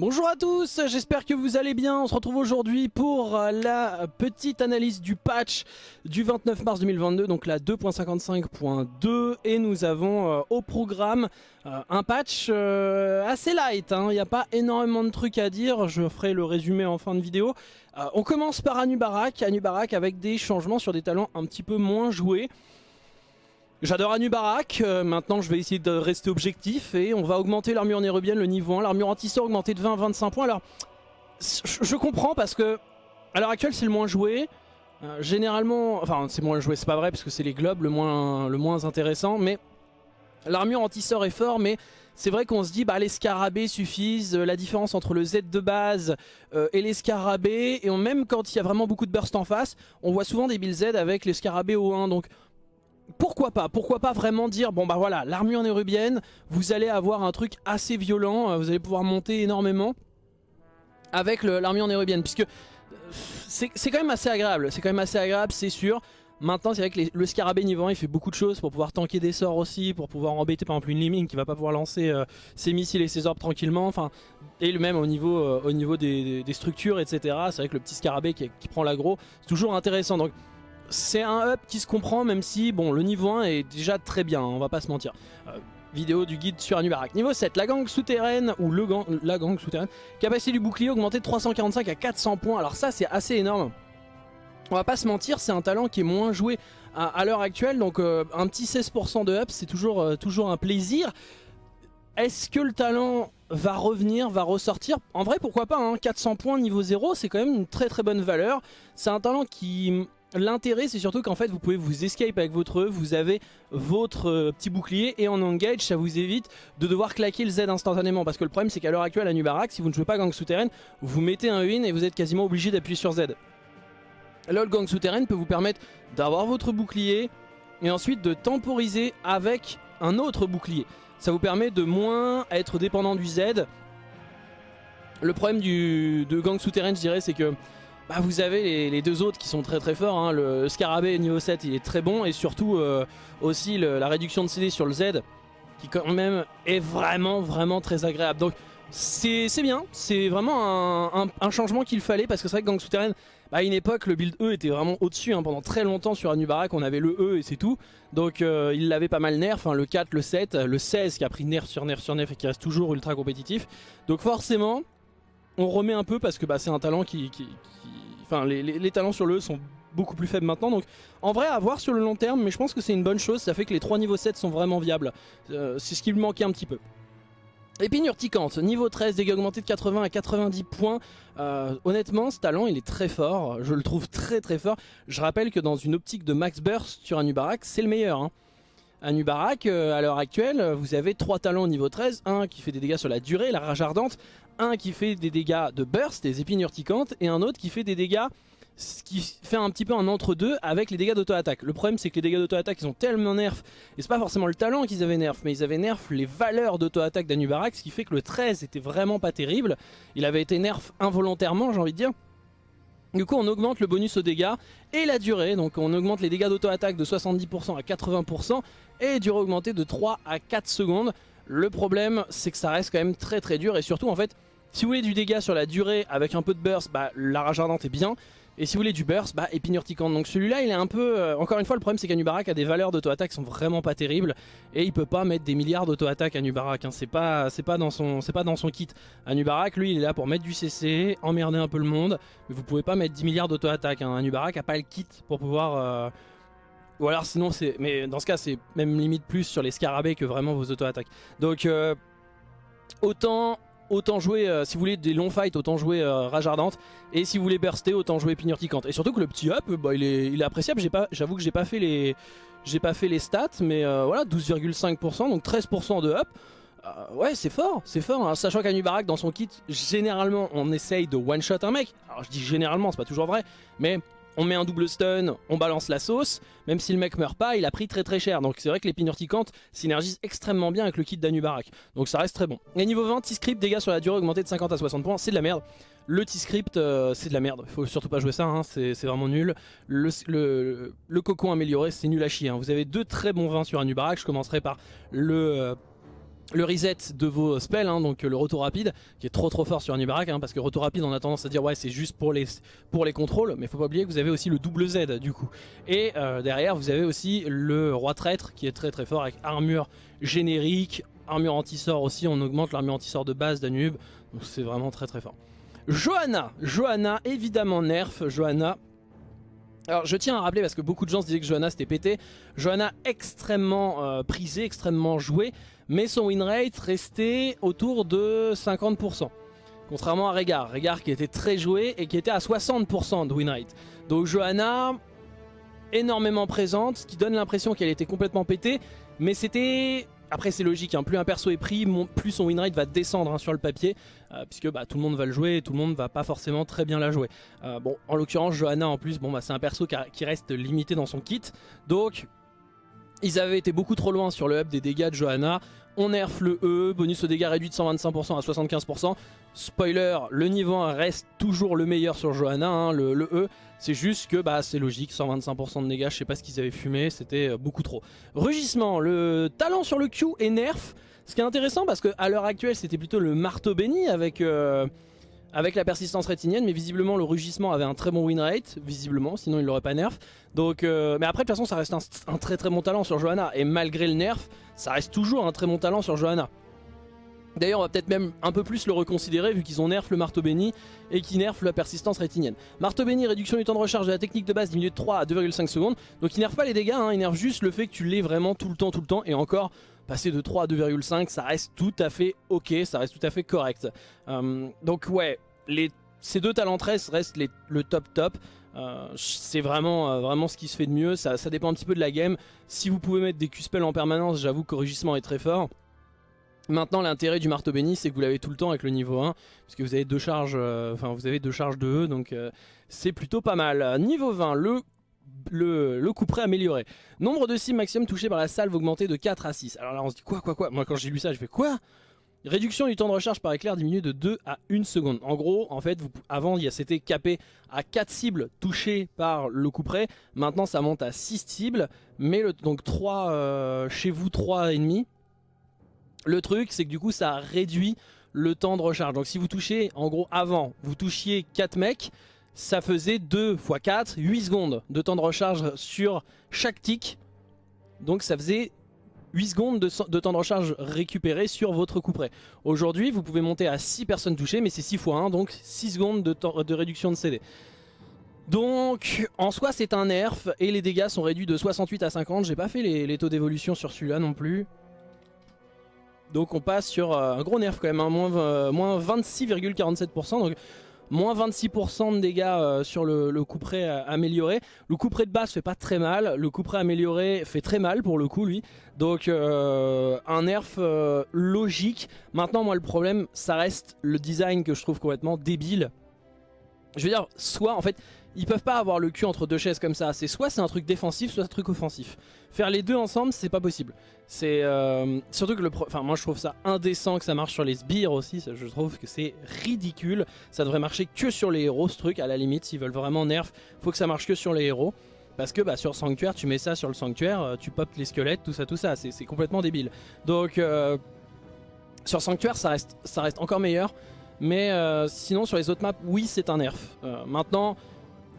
Bonjour à tous, j'espère que vous allez bien. On se retrouve aujourd'hui pour la petite analyse du patch du 29 mars 2022, donc la 2.55.2. Et nous avons euh, au programme euh, un patch euh, assez light. hein. Il n'y a pas énormément de trucs à dire, je ferai le résumé en fin de vidéo. Euh, on commence par Anubarak, Anubarak avec des changements sur des talents un petit peu moins joués. J'adore Anubarak, euh, maintenant je vais essayer de rester objectif et on va augmenter l'armure nérubienne le niveau 1, l'armure anti-sort augmentée de 20 à 25 points. Alors je comprends parce que à l'heure actuelle c'est le moins joué, Euh, généralement, enfin c'est moins joué c'est pas vrai parce que c'est les globes le moins, le moins intéressant mais l'armure anti-sort est fort mais c'est vrai qu'on se dit bah les scarabées suffisent, euh, la différence entre le Z de base et les scarabées et même quand il y a vraiment beaucoup de burst en face, on voit souvent des builds Z avec les scarabées au 1 donc pourquoi pas Pourquoi pas vraiment dire, bon bah voilà, l'armure nérubienne, vous allez avoir un truc assez violent, euh, vous allez pouvoir monter énormément avec l'armure nérubienne, puisque euh, c'est quand même assez agréable, c'est quand même assez agréable, c'est sûr. Maintenant, c'est vrai que le scarabée niveau 1, il fait beaucoup de choses pour pouvoir tanker des sorts aussi, pour pouvoir embêter par exemple une Liming qui va pas pouvoir lancer euh, ses missiles et ses orbes tranquillement, enfin, et le même au niveau, au niveau des structures, etc. C'est vrai que le petit scarabée qui, qui prend l'aggro, c'est toujours intéressant. Donc, c'est un up qui se comprend même si bon le niveau 1 est déjà très bien, hein, on va pas se mentir. Euh, vidéo du guide sur Anubarak. Niveau 7, la gang souterraine ou le gang, la gang souterraine. Capacité du bouclier augmentée de 345 à 400 points. Alors ça c'est assez énorme. On va pas se mentir, c'est un talent qui est moins joué à, l'heure actuelle. Donc euh, un petit 16% de up, c'est toujours, euh, toujours un plaisir. Est-ce que le talent va revenir, va ressortir? En vrai pourquoi pas, hein, 400 points niveau 0 c'est quand même une très très bonne valeur. C'est un talent qui... L'intérêt c'est surtout qu'en fait vous pouvez vous escape avec votre E, vous avez votre euh, petit bouclier et en engage ça vous évite de devoir claquer le Z instantanément parce que le problème c'est qu'à l'heure actuelle à Nubarak si vous ne jouez pas gang souterraine vous mettez un win et vous êtes quasiment obligé d'appuyer sur Z. Là le gang souterraine peut vous permettre d'avoir votre bouclier et ensuite de temporiser avec un autre bouclier. Ça vous permet de moins être dépendant du Z. Le problème du, de gang souterraine je dirais c'est que bah, vous avez les, deux autres qui sont très très forts. hein. Le Scarabée niveau 7 il est très bon et surtout euh, aussi la réduction de CD sur le Z qui quand même est vraiment vraiment très agréable. Donc c'est bien, c'est vraiment un changement qu'il fallait parce que c'est vrai que Gang Souterraine, bah, à une époque le build E était vraiment au-dessus. hein. Pendant très longtemps sur Anubarak on avait le E et c'est tout. Donc euh, il l'avait pas mal nerf, hein, le 4, le 7, le 16 qui a pris nerf sur nerf sur nerf et qui reste toujours ultra compétitif. Donc forcément on remet un peu parce que bah, c'est un talent qui... Enfin les, talents sur le E sont beaucoup plus faibles maintenant donc en vrai à voir sur le long terme mais je pense que c'est une bonne chose ça fait que les 3 niveaux 7 sont vraiment viables Euh, c'est ce qui lui manquait un petit peu Épine urticante, niveau 13, dégâts augmentés de 80 à 90 points. Euh, honnêtement, ce talent, il est très fort. Je le trouve très très fort. Je rappelle que dans une optique de max burst sur Anubarak, c'est le meilleur. Hein. Anubarak, euh, à l'heure actuelle, vous avez trois talents au niveau 13. Un qui fait des dégâts sur la durée, la rage ardente. Un qui fait des dégâts de burst, des épines urticantes. Et un autre qui fait des dégâts ce qui fait un petit peu un entre-deux avec les dégâts d'auto-attaque. Le problème c'est que les dégâts d'auto-attaque ils ont tellement nerf, et c'est pas forcément le talent qu'ils avaient nerf, mais ils avaient nerf les valeurs d'auto-attaque d'Anubarak, ce qui fait que le 13 était vraiment pas terrible. Il avait été nerf involontairement j'ai envie de dire. Du coup on augmente le bonus aux dégâts et la durée, donc on augmente les dégâts d'auto-attaque de 70% à 80% et durée augmentée de 3 à 4 secondes. Le problème c'est que ça reste quand même très très dur et surtout en fait si vous voulez du dégât sur la durée avec un peu de burst, bah, la rage ardente est bien. Et si vous voulez du burst, bah épine urticante. Donc celui-là il est un peu... euh, encore une fois le problème c'est qu'Anubarak a des valeurs d'auto-attaque qui sont vraiment pas terribles. Et il peut pas mettre des milliards d'auto-attaque à Anubarak. Hein. C'est pas, pas, dans son- pas dans son kit. Anubarak lui il est là pour mettre du CC, emmerder un peu le monde. Mais vous pouvez pas mettre 10 milliards d'auto-attaque. Hein. Anubarak a pas le kit pour pouvoir... euh, Ou alors sinon c'est... Mais dans ce cas c'est même limite plus sur les scarabées que vraiment vos auto-attaques. Donc euh, autant... Autant jouer, euh, si vous voulez des longs fights, autant jouer euh, Rage Ardente. Et si vous voulez burster, autant jouer Épine Urticante. Et surtout que le petit up, bah, il, est, il est appréciable. J'avoue que j'ai pas fait les, pas fait les stats, mais euh, voilà, 12,5%, donc 13% de up. Ouais, c'est fort, c'est fort. hein. Sachant qu'Anubarak, dans son kit, généralement, on essaye de one-shot un mec. Alors je dis généralement, c'est pas toujours vrai, mais on met un double stun, on balance la sauce. Même si le mec meurt pas, il a pris très très cher. Donc c'est vrai que l'épine urticante synergise extrêmement bien avec le kit d'Anubarak. Donc ça reste très bon. Et niveau 20, T-Script, dégâts sur la durée augmentés de 50 à 60 points, c'est de la merde. Le T-Script, euh, c'est de la merde. Faut surtout pas jouer ça, hein, c'est vraiment nul. Le cocon amélioré, c'est nul à chier. hein. Vous avez deux très bons vins sur Anubarak. Je commencerai par le... euh, le reset de vos spells, hein, donc le retour rapide, qui est trop trop fort sur un hein, parce que retour rapide on a tendance à dire ouais c'est juste pour les, pour les contrôles, mais faut pas oublier que vous avez aussi le double Z du coup. Et euh, derrière vous avez aussi le roi traître qui est très très fort avec armure générique, armure anti-sort aussi, on augmente l'armure anti-sort de base d'Anub, donc c'est vraiment très très fort. Johanna, Johanna évidemment nerf, Johanna alors je tiens à rappeler parce que beaucoup de gens se disaient que Johanna c'était pété. Johanna extrêmement euh, prisée, extrêmement jouée, mais son win rate restait autour de 50%. Contrairement à Régard, Régard qui était très joué et qui était à 60% de win rate. Donc Johanna, énormément présente, ce qui donne l'impression qu'elle était complètement pétée, mais c'était après c'est logique, hein. plus un perso est pris, plus son win rate va descendre hein, sur le papier, euh, puisque bah, tout le monde va le jouer et tout le monde va pas forcément très bien la jouer. Euh, bon, en l'occurrence Johanna en plus, bon bah c'est un perso qui, reste limité dans son kit, donc ils avaient été beaucoup trop loin sur le up des dégâts de Johanna. On nerf le E, bonus au dégâts réduit de 125% à 75%. Spoiler, le niveau 1 reste toujours le meilleur sur Johanna, hein, le, le, E. C'est juste que bah, c'est logique, 125% de dégâts, je sais pas ce qu'ils avaient fumé, c'était euh, beaucoup trop. Rugissement, le talent sur le Q est nerf. Ce qui est intéressant parce qu'à l'heure actuelle c'était plutôt le marteau béni avec... Euh, avec la persistance rétinienne, mais visiblement le rugissement avait un très bon win rate, visiblement, sinon il l'aurait pas nerf. Donc, euh, mais après de toute façon ça reste un, très très bon talent sur Johanna, et malgré le nerf, ça reste toujours un très bon talent sur Johanna. D'ailleurs on va peut-être même un peu plus le reconsidérer vu qu'ils ont nerf le marteau béni et qu'ils nerfent la persistance rétinienne. Marteau béni, réduction du temps de recharge de la technique de base diminuée de 3 à 2,5 secondes. Donc il nerfent pas les dégâts, hein, il nerfent juste le fait que tu l'aies vraiment tout le temps, tout le temps. Et encore, passer de 3 à 2,5 ça reste tout à fait ok, ça reste tout à fait correct. Euh, donc ouais, ces deux talentresse restent le top top. Euh, c'est vraiment, euh, vraiment ce qui se fait de mieux, ça, dépend un petit peu de la game. Si vous pouvez mettre des Q-spells en permanence, j'avoue que le rugissement est très fort. Maintenant l'intérêt du marteau béni c'est que vous l'avez tout le temps avec le niveau 1 puisque vous avez deux charges, enfin vous avez deux charges de E donc c'est plutôt pas mal. Niveau 20 le le, le coup amélioré. Nombre de cibles maximum touchés par la salve augmenté de 4 à 6. Alors là on se dit quoi quoi quoi? Moi quand j'ai lu ça je fais quoi? Réduction du temps de recharge par éclair diminué de 2 à 1 seconde. En gros, en fait, vous, avant, c'était capé à 4 cibles touchées par le coup. Maintenant, ça monte à 6 cibles, mais donc 3 euh, chez vous, 3 ennemis. Le truc, c'est que du coup, ça réduit le temps de recharge. Donc si vous touchez, en gros, avant, vous touchiez 4 mecs, ça faisait 2 x 4, 8 secondes de temps de recharge sur chaque tick. Donc ça faisait 8 secondes de, temps de recharge récupéré sur votre coup près. Aujourd'hui, vous pouvez monter à 6 personnes touchées, mais c'est 6 x 1, donc 6 secondes de, temps, de réduction de CD. Donc, en soi, c'est un nerf, et les dégâts sont réduits de 68 à 50. J'ai pas fait les, taux d'évolution sur celui-là non plus. Donc on passe sur euh, un gros nerf quand même, hein, moins, euh, moins 26,47%. Donc moins 26% de dégâts euh, sur le, le, coup près euh, amélioré. Le coup près de base fait pas très mal, le coup près amélioré fait très mal pour le coup lui. Donc euh, un nerf logique. Maintenant moi le problème ça reste le design que je trouve complètement débile. Je veux dire, soit en fait, ils peuvent pas avoir le cul entre deux chaises comme ça. C'est soit c'est un truc défensif, soit un truc offensif. Faire les deux ensemble, c'est pas possible. C'est euh, surtout que le, enfin moi je trouve ça indécent que ça marche sur les sbires aussi. je trouve que c'est ridicule. Ça devrait marcher que sur les héros ce truc. À la limite, s'ils veulent vraiment nerf, faut que ça marche que sur les héros. Parce que bah, sur Sanctuaire, tu mets ça sur le Sanctuaire, euh, tu popes les squelettes, tout ça, tout ça. C'est complètement débile. Donc euh, sur Sanctuaire, ça reste, ça reste encore meilleur. Mais sinon sur les autres maps, oui c'est un nerf. maintenant,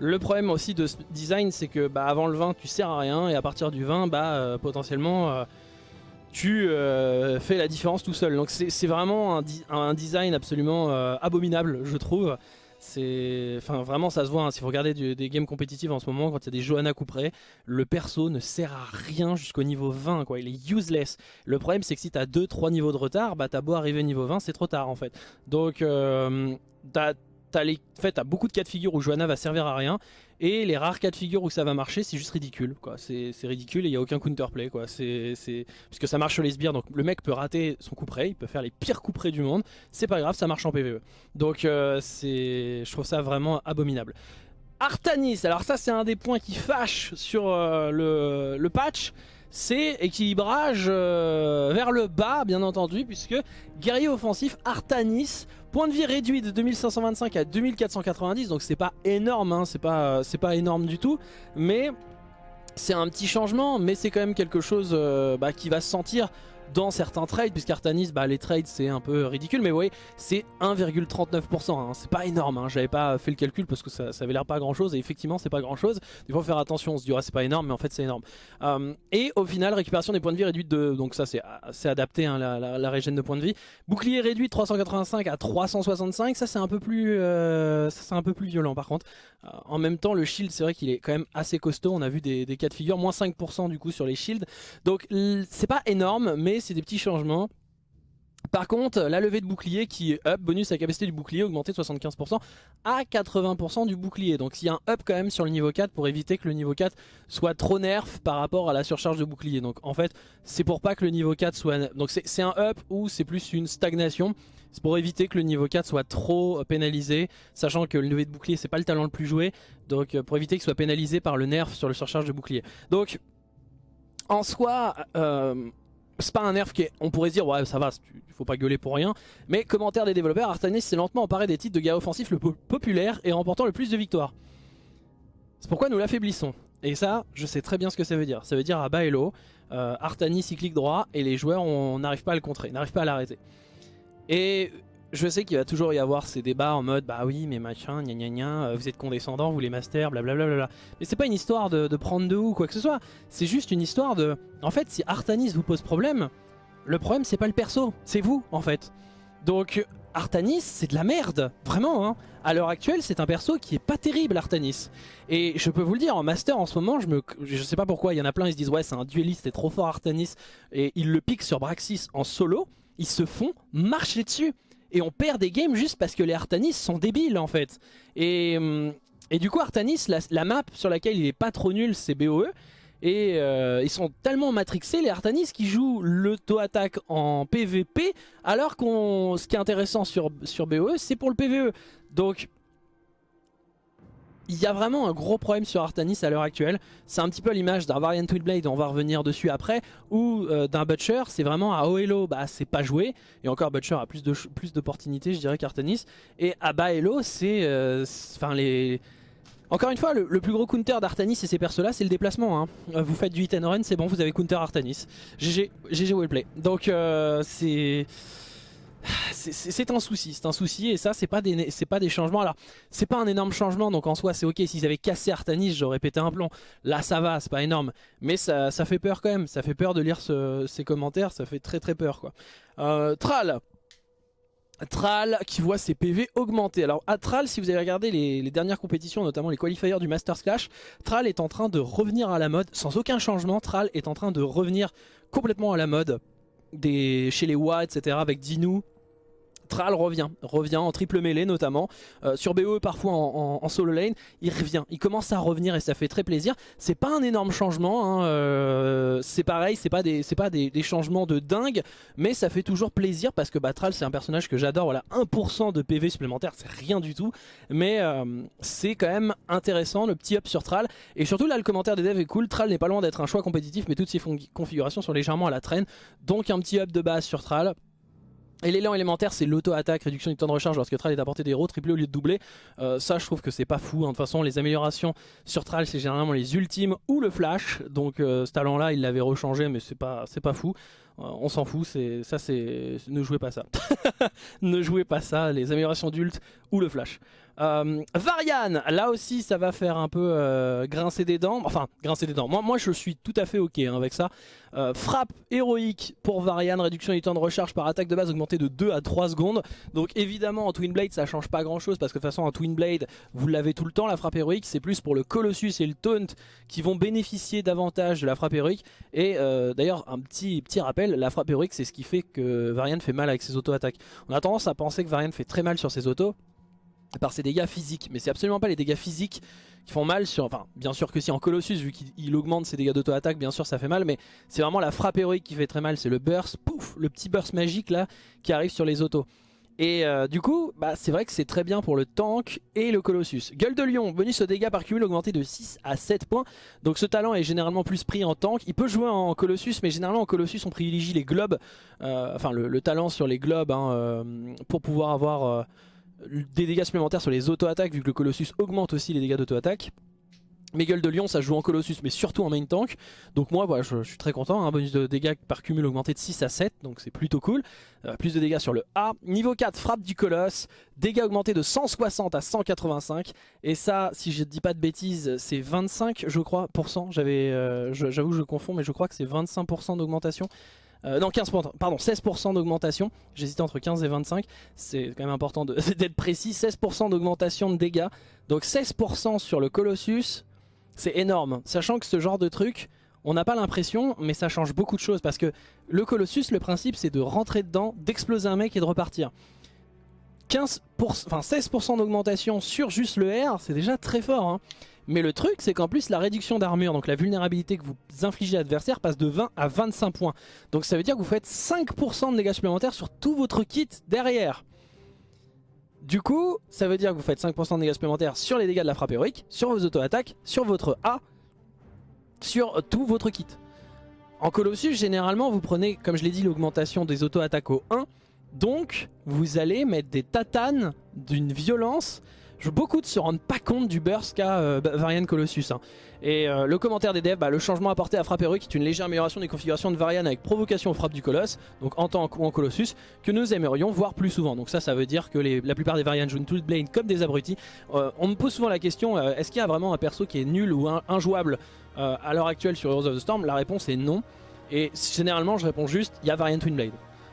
le problème aussi de ce design, c'est que bah, avant le 20, tu sers à rien, et à partir du 20, bah, euh, potentiellement, euh, tu euh, fais la différence tout seul. Donc c'est vraiment un, design absolument abominable, je trouve. Enfin, vraiment, ça se voit. Hein. si vous regardez des games compétitives en ce moment, quand il y a des Johanna couperés, le perso ne sert à rien jusqu'au niveau 20. Quoi. Il est useless. Le problème, c'est que si tu as 2-3 niveaux de retard, bah, t'as beau arriver au niveau 20, c'est trop tard en fait. Donc, t'as t'as fait, beaucoup de cas de figure où Johanna va servir à rien et les rares cas de figure où ça va marcher c'est juste ridicule quoi. C'est ridicule et il n'y a aucun counterplay quoi. Puisque ça marche sur les sbires donc le mec peut rater son coup près il peut faire les pires coups près du monde c'est pas grave ça marche en PvE donc euh, c'est je trouve ça vraiment abominable. Artanis alors ça c'est un des points qui fâche sur euh, le, le patch c'est équilibrage euh, vers le bas bien entendu puisque guerrier offensif Artanis point de vie réduit de 2525 à 2490 donc c'est pas énorme hein, c'est pas, énorme du tout mais c'est un petit changement mais c'est quand même quelque chose euh, bah, qui va se sentir dans certains trades, puisqu'Artanis, bah, les trades c'est un peu ridicule, mais vous voyez, c'est 1,39%, hein. c'est pas énorme, hein. j'avais pas fait le calcul parce que ça, ça avait l'air pas grand chose, et effectivement c'est pas grand chose, il faut faire attention, on se dit c'est pas énorme, mais en fait c'est énorme. Euh, et au final, récupération des points de vie réduite de, donc ça c'est adapté, hein, la, la, régène de points de vie. Bouclier réduit de 385 à 365, ça c'est un peu plus, euh, c'est un peu plus violent par contre. Euh, en même temps, le shield c'est vrai qu'il est quand même assez costaud, on a vu des cas de figure, moins 5% du coup sur les shields, donc c'est pas énorme, mais c'est des petits changements. Par contre, la levée de bouclier qui est up, bonus à la capacité du bouclier augmenté de 75% à 80% du bouclier. Donc il y a un up quand même sur le niveau 4 pour éviter que le niveau 4 soit trop nerf par rapport à la surcharge de bouclier. Donc en fait, c'est pour pas que le niveau 4 soit... Donc c'est un up ou c'est plus une stagnation. C'est pour éviter que le niveau 4 soit trop pénalisé, sachant que le levé de bouclier c'est pas le talent le plus joué, donc pour éviter qu'il soit pénalisé par le nerf sur le surcharge de bouclier. Donc en soi, euh, c'est pas un nerf qui on pourrait dire ouais ça va, il faut pas gueuler pour rien. Mais commentaire des développeurs, Artanis s'est lentement emparé des titres de guerre offensif le plus populaire et remportant le plus de victoires. C'est pourquoi nous l'affaiblissons. Et ça, je sais très bien ce que ça veut dire. Ça veut dire à bas et euh, Artanis il clique droit et les joueurs on n'arrive pas à le contrer, n'arrive pas à l'arrêter. Et je sais qu'il va toujours y avoir ces débats en mode bah oui mais machin, gna gna gna, euh, vous êtes condescendant, vous les masters, blablabla. Mais c'est pas une histoire de, prendre de ou quoi que ce soit, c'est juste une histoire de... En fait si Artanis vous pose problème, le problème c'est pas le perso, c'est vous en fait. Donc Artanis c'est de la merde, vraiment hein. À l'heure actuelle c'est un perso qui est pas terrible Artanis. Et je peux vous le dire, en master en ce moment, je, me, je sais pas pourquoi, il y en a plein ils se disent ouais c'est un dueliste, c'est trop fort Artanis. Et ils le piquent sur Braxis en solo, ils se font marcher dessus et on perd des games juste parce que les Artanis sont débiles en fait. Et, hum, du coup Artanis, la, map sur laquelle il est pas trop nul c'est BOE. Et euh, ils sont tellement matrixés les Artanis qui jouent l'auto-attaque en PVP alors qu'on ce qui est intéressant sur, sur BOE c'est pour le PVE. Donc il y a vraiment un gros problème sur Artanis à l'heure actuelle. C'est un petit peu l'image d'un Variant Twinblade, on va revenir dessus après, ou euh, d'un Butcher, c'est vraiment à haut elo, bah c'est pas joué. Et encore Butcher a plus d'opportunités, plus je dirais qu'Artanis. Et à bas elo, c'est... Euh, enfin les... Encore une fois, le, plus gros counter d'Artanis et ces persos-là, c'est le déplacement. Hein. Euh, vous faites du hit and run, c'est bon, vous avez counter Artanis. GG, GG wellplay. Donc c'est c'est un souci, c'est un souci et ça c'est pas des c'est pas des changements. Alors c'est pas un énorme changement donc en soi c'est ok. S'ils avaient cassé Artanis j'aurais pété un plomb. Là ça va, c'est pas énorme, mais ça, fait peur quand même. Ça fait peur de lire ces commentaires, ça fait très très peur quoi. Euh, Tral, Tral qui voit ses PV augmenter. Alors à Tral, si vous avez regardé les, dernières compétitions, notamment les qualifiers du Masters Clash, Tral est en train de revenir à la mode, sans aucun changement. Tral est en train de revenir complètement à la mode chez les WA, etc. avec Dinou, Tral revient, revient en triple mêlée notamment, euh, sur BOE parfois en, solo lane, il revient, il commence à revenir et ça fait très plaisir. C'est pas un énorme changement, hein, euh, c'est pareil, c'est pas, des, pas des, changements de dingue, mais ça fait toujours plaisir parce que bah, Tral c'est un personnage que j'adore, voilà 1% de PV supplémentaire, c'est rien du tout, mais euh, c'est quand même intéressant le petit up sur Tral, et surtout là le commentaire des devs est cool, Tral n'est pas loin d'être un choix compétitif, mais toutes ses configurations sont légèrement à la traîne, donc un petit up de base sur Tral, et l'élan élémentaire c'est l'auto-attaque, réduction du temps de recharge lorsque Tral est à portée des héros, triplé au lieu de doubler. Euh, ça je trouve que c'est pas fou, hein. de toute façon les améliorations sur Tral c'est généralement les ultimes ou le flash. Donc euh, ce talent là il l'avait rechangé mais c'est pas, pas fou. Euh, on s'en fout, ça c'est... ne jouez pas ça. ne jouez pas ça, les améliorations d'ult ou le flash. Euh, Varian, là aussi ça va faire un peu euh, grincer des dents, enfin grincer des dents, moi, je suis tout à fait ok hein, avec ça. frappe héroïque pour Varian, réduction du temps de recharge par attaque de base augmentée de 2 à 3 secondes. Donc évidemment en Twin Blade ça change pas grand chose parce que de toute façon en Twin Blade vous l'avez tout le temps la frappe héroïque, c'est plus pour le Colossus et le Taunt qui vont bénéficier davantage de la frappe héroïque. Et d'ailleurs un petit, petit rappel, la frappe héroïque c'est ce qui fait que Varian fait mal avec ses auto-attaques. On a tendance à penser que Varian fait très mal sur ses autos par ses dégâts physiques, mais c'est absolument pas les dégâts physiques qui font mal sur... Enfin, bien sûr que si en Colossus, vu qu'il augmente ses dégâts d'auto-attaque, bien sûr ça fait mal, mais c'est vraiment la frappe héroïque qui fait très mal, c'est le burst, pouf, le petit burst magique là, qui arrive sur les autos. Et euh, du coup, bah, c'est vrai que c'est très bien pour le tank et le Colossus. Gueule de lion, bonus au dégâts par cumul augmenté de 6 à 7 points. Donc ce talent est généralement plus pris en tank. Il peut jouer en Colossus, mais généralement en Colossus on privilégie les globes. Euh, enfin le, talent sur les globes hein, euh, pour pouvoir avoir des dégâts supplémentaires sur les auto-attaques, vu que le Colossus augmente aussi les dégâts d'auto-attaque. Mes gueules de lion ça joue en Colossus mais surtout en main tank. Donc moi voilà, je, suis très content, un hein. bonus de dégâts par cumul augmenté de 6 à 7 Donc c'est plutôt cool. Euh, Plus de dégâts sur le A. Niveau 4 frappe du colosse. Dégâts augmentés de 160 à 185 Et ça si je dis pas de bêtises c'est 25 je crois euh, J'avoue je confonds mais je crois que c'est 25% d'augmentation euh, non 15%, pardon 16% d'augmentation J'hésitais entre 15 et 25 C'est quand même important d'être précis 16% d'augmentation de dégâts Donc 16% sur le Colossus c'est énorme, sachant que ce genre de truc, on n'a pas l'impression, mais ça change beaucoup de choses. Parce que le Colossus, le principe, c'est de rentrer dedans, d'exploser un mec et de repartir. 15 enfin 16% d'augmentation sur juste le R, c'est déjà très fort. Hein. Mais le truc, c'est qu'en plus, la réduction d'armure, donc la vulnérabilité que vous infligez à l'adversaire, passe de 20 à 25 points. Donc ça veut dire que vous faites 5% de dégâts supplémentaires sur tout votre kit derrière. Du coup, ça veut dire que vous faites 5% de dégâts supplémentaires sur les dégâts de la frappe héroïque, sur vos auto-attaques, sur votre A, sur tout votre kit. En Colossus, généralement, vous prenez, comme je l'ai dit, l'augmentation des auto-attaques au 1. Donc, vous allez mettre des tatanes d'une violence beaucoup de se rendent pas compte du burst qu'a euh, Varian Colossus. Hein. Et euh, le commentaire des devs, bah, le changement apporté à frappe héroïque est une légère amélioration des configurations de Varian avec provocation aux frappes du colosse, donc en tant ou en Colossus, que nous aimerions voir plus souvent. Donc ça, ça veut dire que la plupart des Varian jouent une blade comme des abrutis. Euh, on me pose souvent la question, est-ce qu'il y a vraiment un perso qui est nul ou injouable à l'heure actuelle sur Heroes of the Storm? La réponse est non. Et généralement, je réponds juste, il y a Varian Twinblade.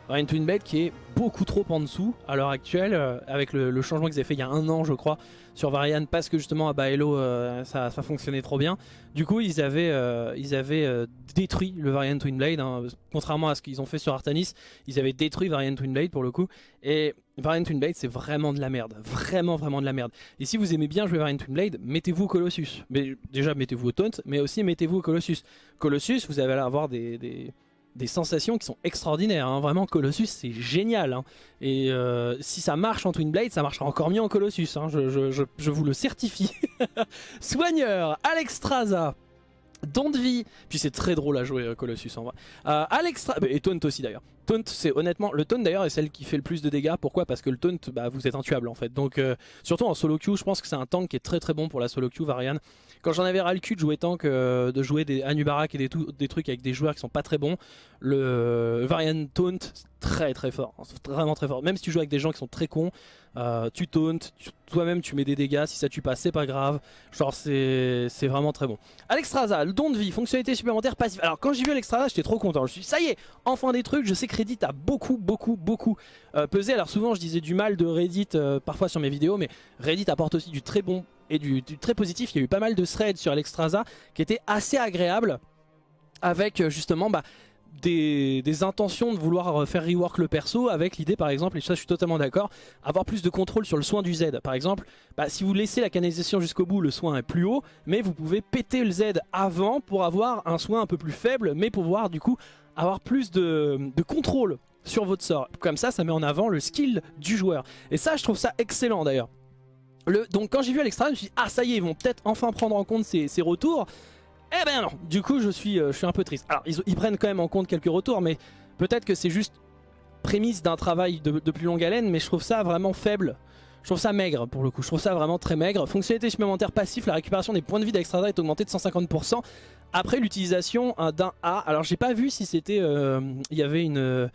Varian Twinblade qui est beaucoup trop en dessous à l'heure actuelle euh, avec le, changement qu'ils avaient fait il y a un an je crois sur Varian parce que justement à Baello euh, ça, fonctionnait trop bien. Du coup ils avaient, euh, ils avaient détruit le Varian Twinblade hein, contrairement à ce qu'ils ont fait sur Artanis ils avaient détruit Varian Twinblade pour le coup. Et Varian Twinblade c'est vraiment de la merde. Vraiment vraiment de la merde. Et si vous aimez bien jouer Varian Twinblade mettez-vous Colossus. Mais déjà mettez-vous au Taunt mais aussi mettez-vous Colossus. Colossus vous allez avoir des sensations qui sont extraordinaires. Hein. Vraiment, Colossus, c'est génial. Hein. Et euh, si ça marche en Twin Blade, ça marchera encore mieux en Colossus. Hein. Je, vous le certifie. Soigneur, Alexstrasza. Don de vie, puis c'est très drôle à jouer euh, Colossus en vrai. Euh, et Taunt aussi d'ailleurs. Taunt, c'est honnêtement, le taunt d'ailleurs est celle qui fait le plus de dégâts. Pourquoi? Parce que le taunt, bah, vous êtes intuable en fait. Donc euh, surtout en solo queue, je pense que c'est un tank qui est très très bon pour la solo queue, Varian. Quand j'en avais ras le cul de jouer tank, de jouer des Anubarak et des, trucs avec des joueurs qui sont pas très bons, le Varian taunt, très très fort, vraiment très fort. Même si tu joues avec des gens qui sont très cons, euh, tu tauntes, toi-même tu mets des dégâts, si ça tue pas c'est pas grave, genre c'est vraiment très bon. Alexstrasza, le don de vie, fonctionnalité supplémentaire passive. Alors quand j'ai vu Alexstrasza j'étais trop content, je me suis dit ça y est, enfin des trucs, je sais que Reddit a beaucoup beaucoup beaucoup euh, pesé. Alors souvent je disais du mal de Reddit euh, parfois sur mes vidéos, mais Reddit apporte aussi du très bon et du, très positif. Il y a eu pas mal de threads sur Alexstrasza qui étaient assez agréables avec justement bah, des, intentions de vouloir faire rework le perso avec l'idée par exemple, et ça je suis totalement d'accord, avoir plus de contrôle sur le soin du Z. Par exemple, bah, si vous laissez la canalisation jusqu'au bout, le soin est plus haut, mais vous pouvez péter le Z avant pour avoir un soin un peu plus faible, mais pouvoir du coup avoir plus de, contrôle sur votre sort. Comme ça, ça met en avant le skill du joueur. Et ça, je trouve ça excellent d'ailleurs. Donc quand j'ai vu à l'extra, je me suis dit, ah ça y est, ils vont peut-être enfin prendre en compte ces retours. Eh ben non, du coup je suis, euh, un peu triste. Alors ils, prennent quand même en compte quelques retours, mais peut-être que c'est juste prémisse d'un travail de, plus longue haleine, mais je trouve ça vraiment faible. Je trouve ça maigre pour le coup, je trouve ça vraiment très maigre. Fonctionnalité supplémentaire passif, la récupération des points de vie d'extra est augmentée de 150% après l'utilisation d'un A. Alors j'ai pas vu si c'était, euh, il y avait une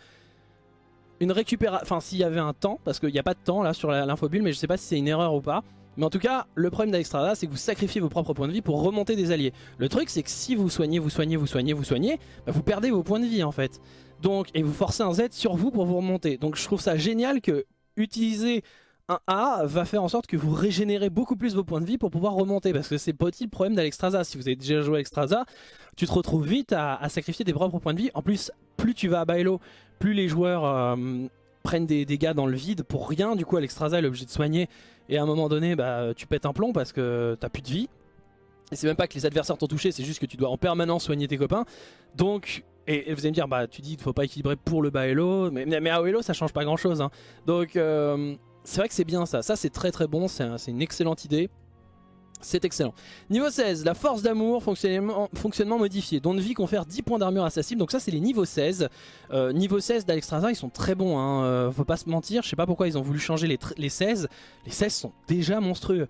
une récupération, enfin s'il y avait un temps, parce qu'il n'y a pas de temps là sur l'infobulle, mais je sais pas si c'est une erreur ou pas. Mais en tout cas, le problème d'Alexstrada, c'est que vous sacrifiez vos propres points de vie pour remonter des alliés. Le truc, c'est que si vous soignez, vous soignez, vous soignez, vous soignez, bah, vous perdez vos points de vie en fait. Donc, et vous forcez un Z sur vous pour vous remonter. Donc je trouve ça génial que utiliser un A va faire en sorte que vous régénérez beaucoup plus vos points de vie pour pouvoir remonter parce que c'est pas le problème d'Alexstrasza si vous avez déjà joué à Alexstrasza tu te retrouves vite à, sacrifier tes propres points de vie en plus plus tu vas à Bailo plus les joueurs euh, prennent des dégâts dans le vide pour rien du coup Alexstrasza est obligé de soigner et à un moment donné, bah, tu pètes un plomb parce que t'as plus de vie. Et c'est même pas que les adversaires t'ont touché, c'est juste que tu dois en permanence soigner tes copains. Donc, et, vous allez me dire, bah tu dis qu'il faut pas équilibrer pour le bas elo, mais, mais à Hello ça change pas grand chose. Hein. Donc euh, c'est vrai que c'est bien ça, ça c'est très très bon, c'est une excellente idée. C'est excellent. Niveau 16, la force d'amour, fonctionnement, modifié. Don de vie confère 10 points d'armure cible. Donc ça c'est les niveaux 16. Euh, niveau 16 d'Alexstrasza, ils sont très bons. Hein. Euh, faut pas se mentir. Je sais pas pourquoi ils ont voulu changer les, les 16. Les 16 sont déjà monstrueux.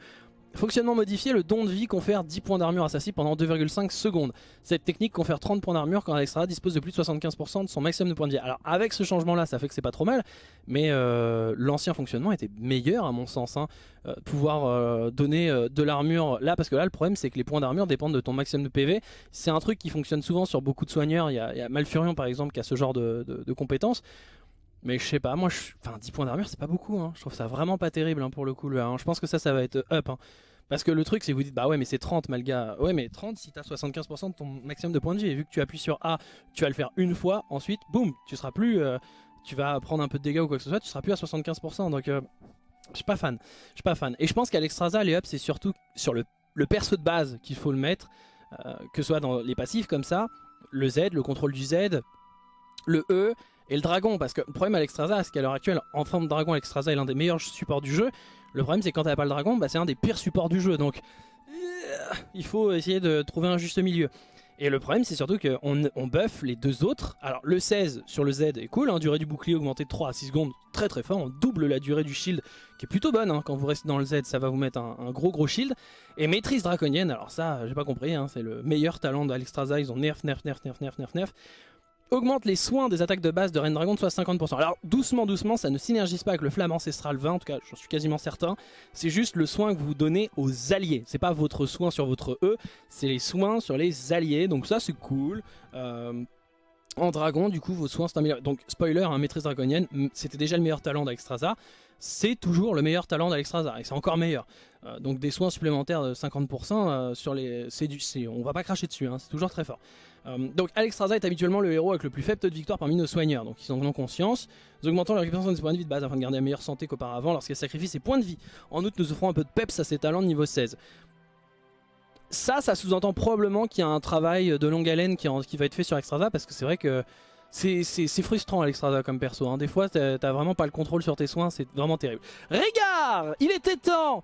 Fonctionnement modifié, le don de vie confère 10 points d'armure à sa cible pendant 2,5 secondes. Cette technique confère 30 points d'armure quand Alexstrasza dispose de plus de 75% de son maximum de points de vie. Alors avec ce changement là ça fait que c'est pas trop mal, mais euh, l'ancien fonctionnement était meilleur à mon sens. Hein. Euh, pouvoir euh, donner de l'armure là, parce que là le problème c'est que les points d'armure dépendent de ton maximum de PV. C'est un truc qui fonctionne souvent sur beaucoup de soigneurs, il y a, Malfurion par exemple qui a ce genre de, de compétences. Mais je sais pas, moi, je... enfin 10 points d'armure, c'est pas beaucoup. Hein. Je trouve ça vraiment pas terrible hein, pour le coup. Hein. Je pense que ça, ça va être up. Hein. Parce que le truc, c'est que vous dites, bah ouais, mais c'est 30, malga. Ouais, mais 30, si t'as 75% de ton maximum de points de vie, et vu que tu appuies sur A, tu vas le faire une fois, ensuite, boum, tu seras plus. Euh, tu vas prendre un peu de dégâts ou quoi que ce soit, tu seras plus à 75%. Donc, euh, je suis pas fan. Je suis pas fan. Et je pense qu'Alexstrasza, les up, c'est surtout sur le, le perso de base qu'il faut le mettre. Euh, que ce soit dans les passifs comme ça, le Z, le contrôle du Z, le E et le dragon, parce que le problème à l'Extraza, c'est qu'à l'heure actuelle, en forme de dragon, l'Extraza est l'un des meilleurs supports du jeu. Le problème, c'est que quand t'as pas le dragon, bah, c'est un des pires supports du jeu. Donc, euh, il faut essayer de trouver un juste milieu. Et le problème, c'est surtout qu'on on buff les deux autres. Alors, le 16 sur le Z est cool, hein, durée du bouclier augmentée de 3 à 6 secondes, très très fort. On double la durée du shield, qui est plutôt bonne. Hein. quand vous restez dans le Z, ça va vous mettre un, gros gros shield. Et maîtrise draconienne, alors ça, j'ai pas compris, hein, c'est le meilleur talent d'Alexstrasza. Ils ont nerf, nerf, nerf, nerf, nerf, nerf, nerf augmente les soins des attaques de base de Reine Dragon de soit 50%. Alors doucement, doucement, ça ne synergise pas avec le Flamme Ancestral 20, en tout cas j'en suis quasiment certain. C'est juste le soin que vous donnez aux alliés. C'est pas votre soin sur votre E, c'est les soins sur les alliés. Donc ça c'est cool. Euh, en dragon, du coup, vos soins sont améliorés. Donc, spoiler, hein, maîtrise draconienne, c'était déjà le meilleur talent d'Alexstrasza. C'est toujours le meilleur talent d'Alexstrasza, et c'est encore meilleur. Euh, donc, des soins supplémentaires de 50% euh, sur les. Du, on va pas cracher dessus, hein, c'est toujours très fort. Euh, donc Alexstrasza est habituellement le héros avec le plus faible taux de victoire parmi nos soigneurs, donc ils en ont conscience. Nous augmentons la récupération des points de vie de base afin de garder la meilleure santé qu'auparavant lorsqu'elle sacrifie ses points de vie. En outre, nous offrons un peu de peps à ses talents de niveau 16. Ça, ça sous-entend probablement qu'il y a un travail de longue haleine qui, va être fait sur Alexstrasza parce que c'est vrai que c'est frustrant Alexstrasza comme perso. Hein. Des fois, t'as vraiment pas le contrôle sur tes soins, c'est vraiment terrible. Regarde Il était temps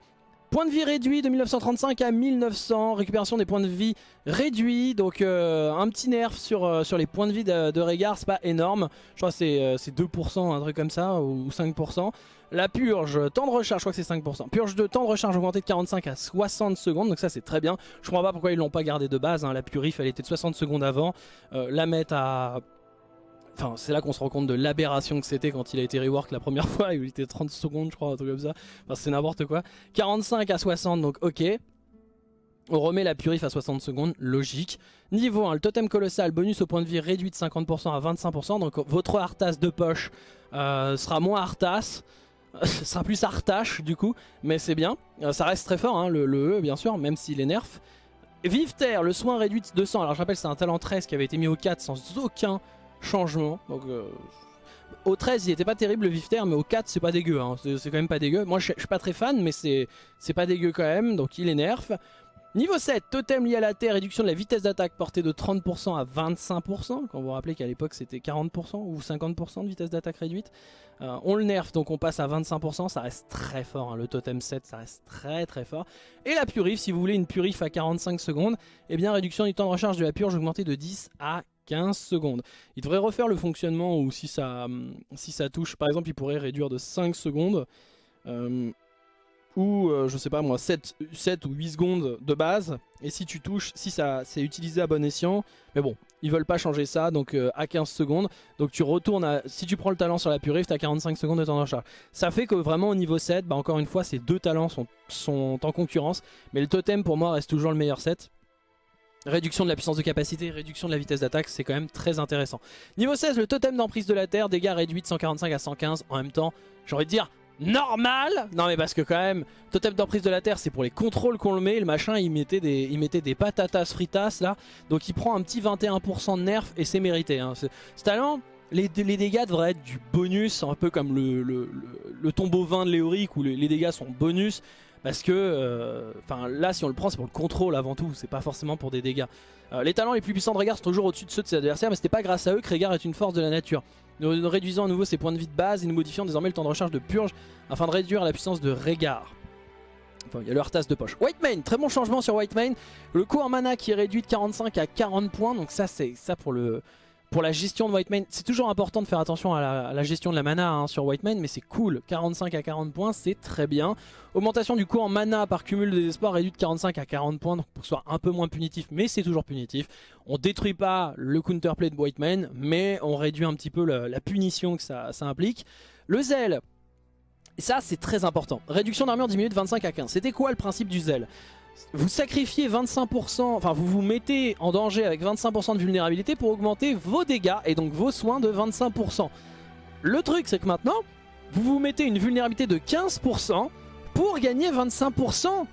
Point de vie réduit de 1935 à 1900, récupération des points de vie réduits, donc euh, un petit nerf sur, euh, sur les points de vie de, de Régard, c'est pas énorme, je crois que c'est 2%, euh, un truc comme ça, ou 5%. La purge, temps de recharge, je crois que c'est 5%. Purge de temps de recharge augmenté de 45 à 60 secondes, donc ça c'est très bien. Je comprends pas pourquoi ils l'ont pas gardé de base, hein. la purif elle était de 60 secondes avant. la mettre à Enfin, c'est là qu'on se rend compte de l'aberration que c'était quand il a été rework la première fois. Il était 30 secondes, je crois, un truc comme ça. Enfin, c'est n'importe quoi. 45 à 60, donc ok. On remet la purif à 60 secondes, logique. Niveau 1, le totem colossal, bonus au point de vie réduit de 50% à 25%. Donc votre Arthas de poche euh, sera moins Arthas. sera plus Artache du coup, mais c'est bien. Euh, ça reste très fort, hein, le, E bien sûr, même s'il est nerf. Vive Terre, le soin réduit de 200. Alors je rappelle, c'est un talent 13 qui avait été mis au 4 sans aucun changement. Donc, euh, au 13 il était pas terrible le Vifter mais au 4 c'est pas dégueu, hein. c'est quand même pas dégueu. Moi je suis pas très fan mais c'est pas dégueu quand même, donc il est nerf. Niveau 7, totem lié à la terre, réduction de la vitesse d'attaque portée de 30% à 25%, quand vous vous rappelez qu'à l'époque c'était 40% ou 50% de vitesse d'attaque réduite. Euh, on le nerf donc on passe à 25%, ça reste très fort, hein. le totem 7 ça reste très très fort. Et la purif, si vous voulez une purif à 45 secondes, eh bien réduction du temps de recharge de la purge augmentée de 10 à 15 secondes. Il devrait refaire le fonctionnement si ça, si ça touche, par exemple il pourrait réduire de 5 secondes. Euh, ou euh, je sais pas moi 7, 7 ou 8 secondes de base et si tu touches si ça c'est utilisé à bon escient mais bon ils veulent pas changer ça donc euh, à 15 secondes donc tu retournes à si tu prends le talent sur la purif t'as 45 secondes de temps recharge ça fait que vraiment au niveau 7 bah encore une fois ces deux talents sont, sont en concurrence mais le totem pour moi reste toujours le meilleur set Réduction de la puissance de capacité, réduction de la vitesse d'attaque, c'est quand même très intéressant. Niveau 16, le totem d'emprise de la Terre, dégâts réduits de 145 à 115. En même temps, j'ai envie de dire normal Non mais parce que quand même, totem d'emprise de la Terre, c'est pour les contrôles qu'on le met. Le machin, il mettait des, il mettait des patatas fritas là. Donc il prend un petit 21% de nerf et c'est mérité. Hein. Ce, talent, les, dégâts devraient être du bonus, un peu comme le, tombeau 20 de Léoric où les dégâts sont bonus. Parce que, euh, enfin là si on le prend c'est pour le contrôle avant tout, c'est pas forcément pour des dégâts. Euh, les talents les plus puissants de Régard sont toujours au-dessus de ceux de ses adversaires, mais c'était pas grâce à eux que Régard est une force de la nature. Nous, réduisons à nouveau ses points de vie de base et nous modifions désormais le temps de recharge de purge afin de réduire la puissance de Régard. Enfin, il y a le Arthas de poche. White Mane, très bon changement sur White Mane. Le coût en mana qui est réduit de 45 à 40 points, donc ça c'est ça pour le pour la gestion de White Mane, c'est toujours important de faire attention à la, gestion de la mana hein, sur White Mane, mais c'est cool. 45 à 40 points, c'est très bien. Augmentation du coup en mana par cumul de désespoir réduit de 45 à 40 points, donc pour que ce soit un peu moins punitif, mais c'est toujours punitif. On détruit pas le counterplay de White Mane, mais on réduit un petit peu la, punition que ça, implique. Le zèle, ça c'est très important. Réduction d'armure diminuée de 25 à 15. C'était quoi le principe du zèle vous sacrifiez 25%, enfin vous vous mettez en danger avec 25% de vulnérabilité pour augmenter vos dégâts et donc vos soins de 25%. Le truc c'est que maintenant, vous vous mettez une vulnérabilité de 15% pour gagner 25%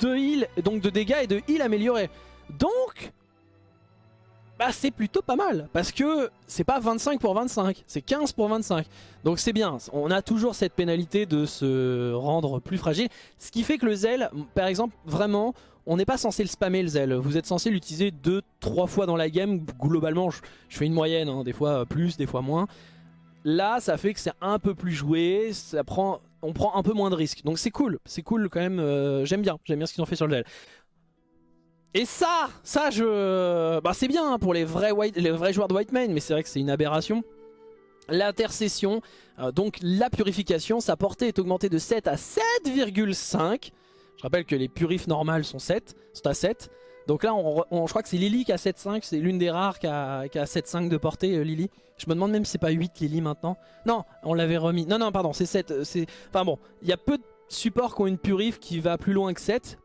de heal, donc de dégâts et de heal améliorés. Donc, bah c'est plutôt pas mal parce que c'est pas 25 pour 25, c'est 15 pour 25. Donc c'est bien, on a toujours cette pénalité de se rendre plus fragile. Ce qui fait que le zèle, par exemple, vraiment, on n'est pas censé le spammer le zèle. Vous êtes censé l'utiliser 2-3 fois dans la game. Globalement, je, fais une moyenne, hein, des fois plus, des fois moins. Là, ça fait que c'est un peu plus joué, ça prend, on prend un peu moins de risques. Donc c'est cool, c'est cool quand même, euh, j'aime bien, j'aime bien ce qu'ils ont fait sur le zèle. Et ça, ça je... Bah c'est bien hein, pour les vrais, white, les vrais joueurs de White mais c'est vrai que c'est une aberration. L'intercession, euh, donc la purification, sa portée est augmentée de 7 à 7,5. Je rappelle que les purifs normales sont 7, sont à 7. Donc là, on, je crois que c'est Lily qui a 7,5, c'est l'une des rares qui a, a 7,5 de portée, euh, Lily. Je me demande même si c'est pas 8 Lily maintenant. Non, on l'avait remis. Non, non, pardon, c'est 7. Euh, enfin bon, il y a peu de supports qui ont une purif qui va plus loin que 7.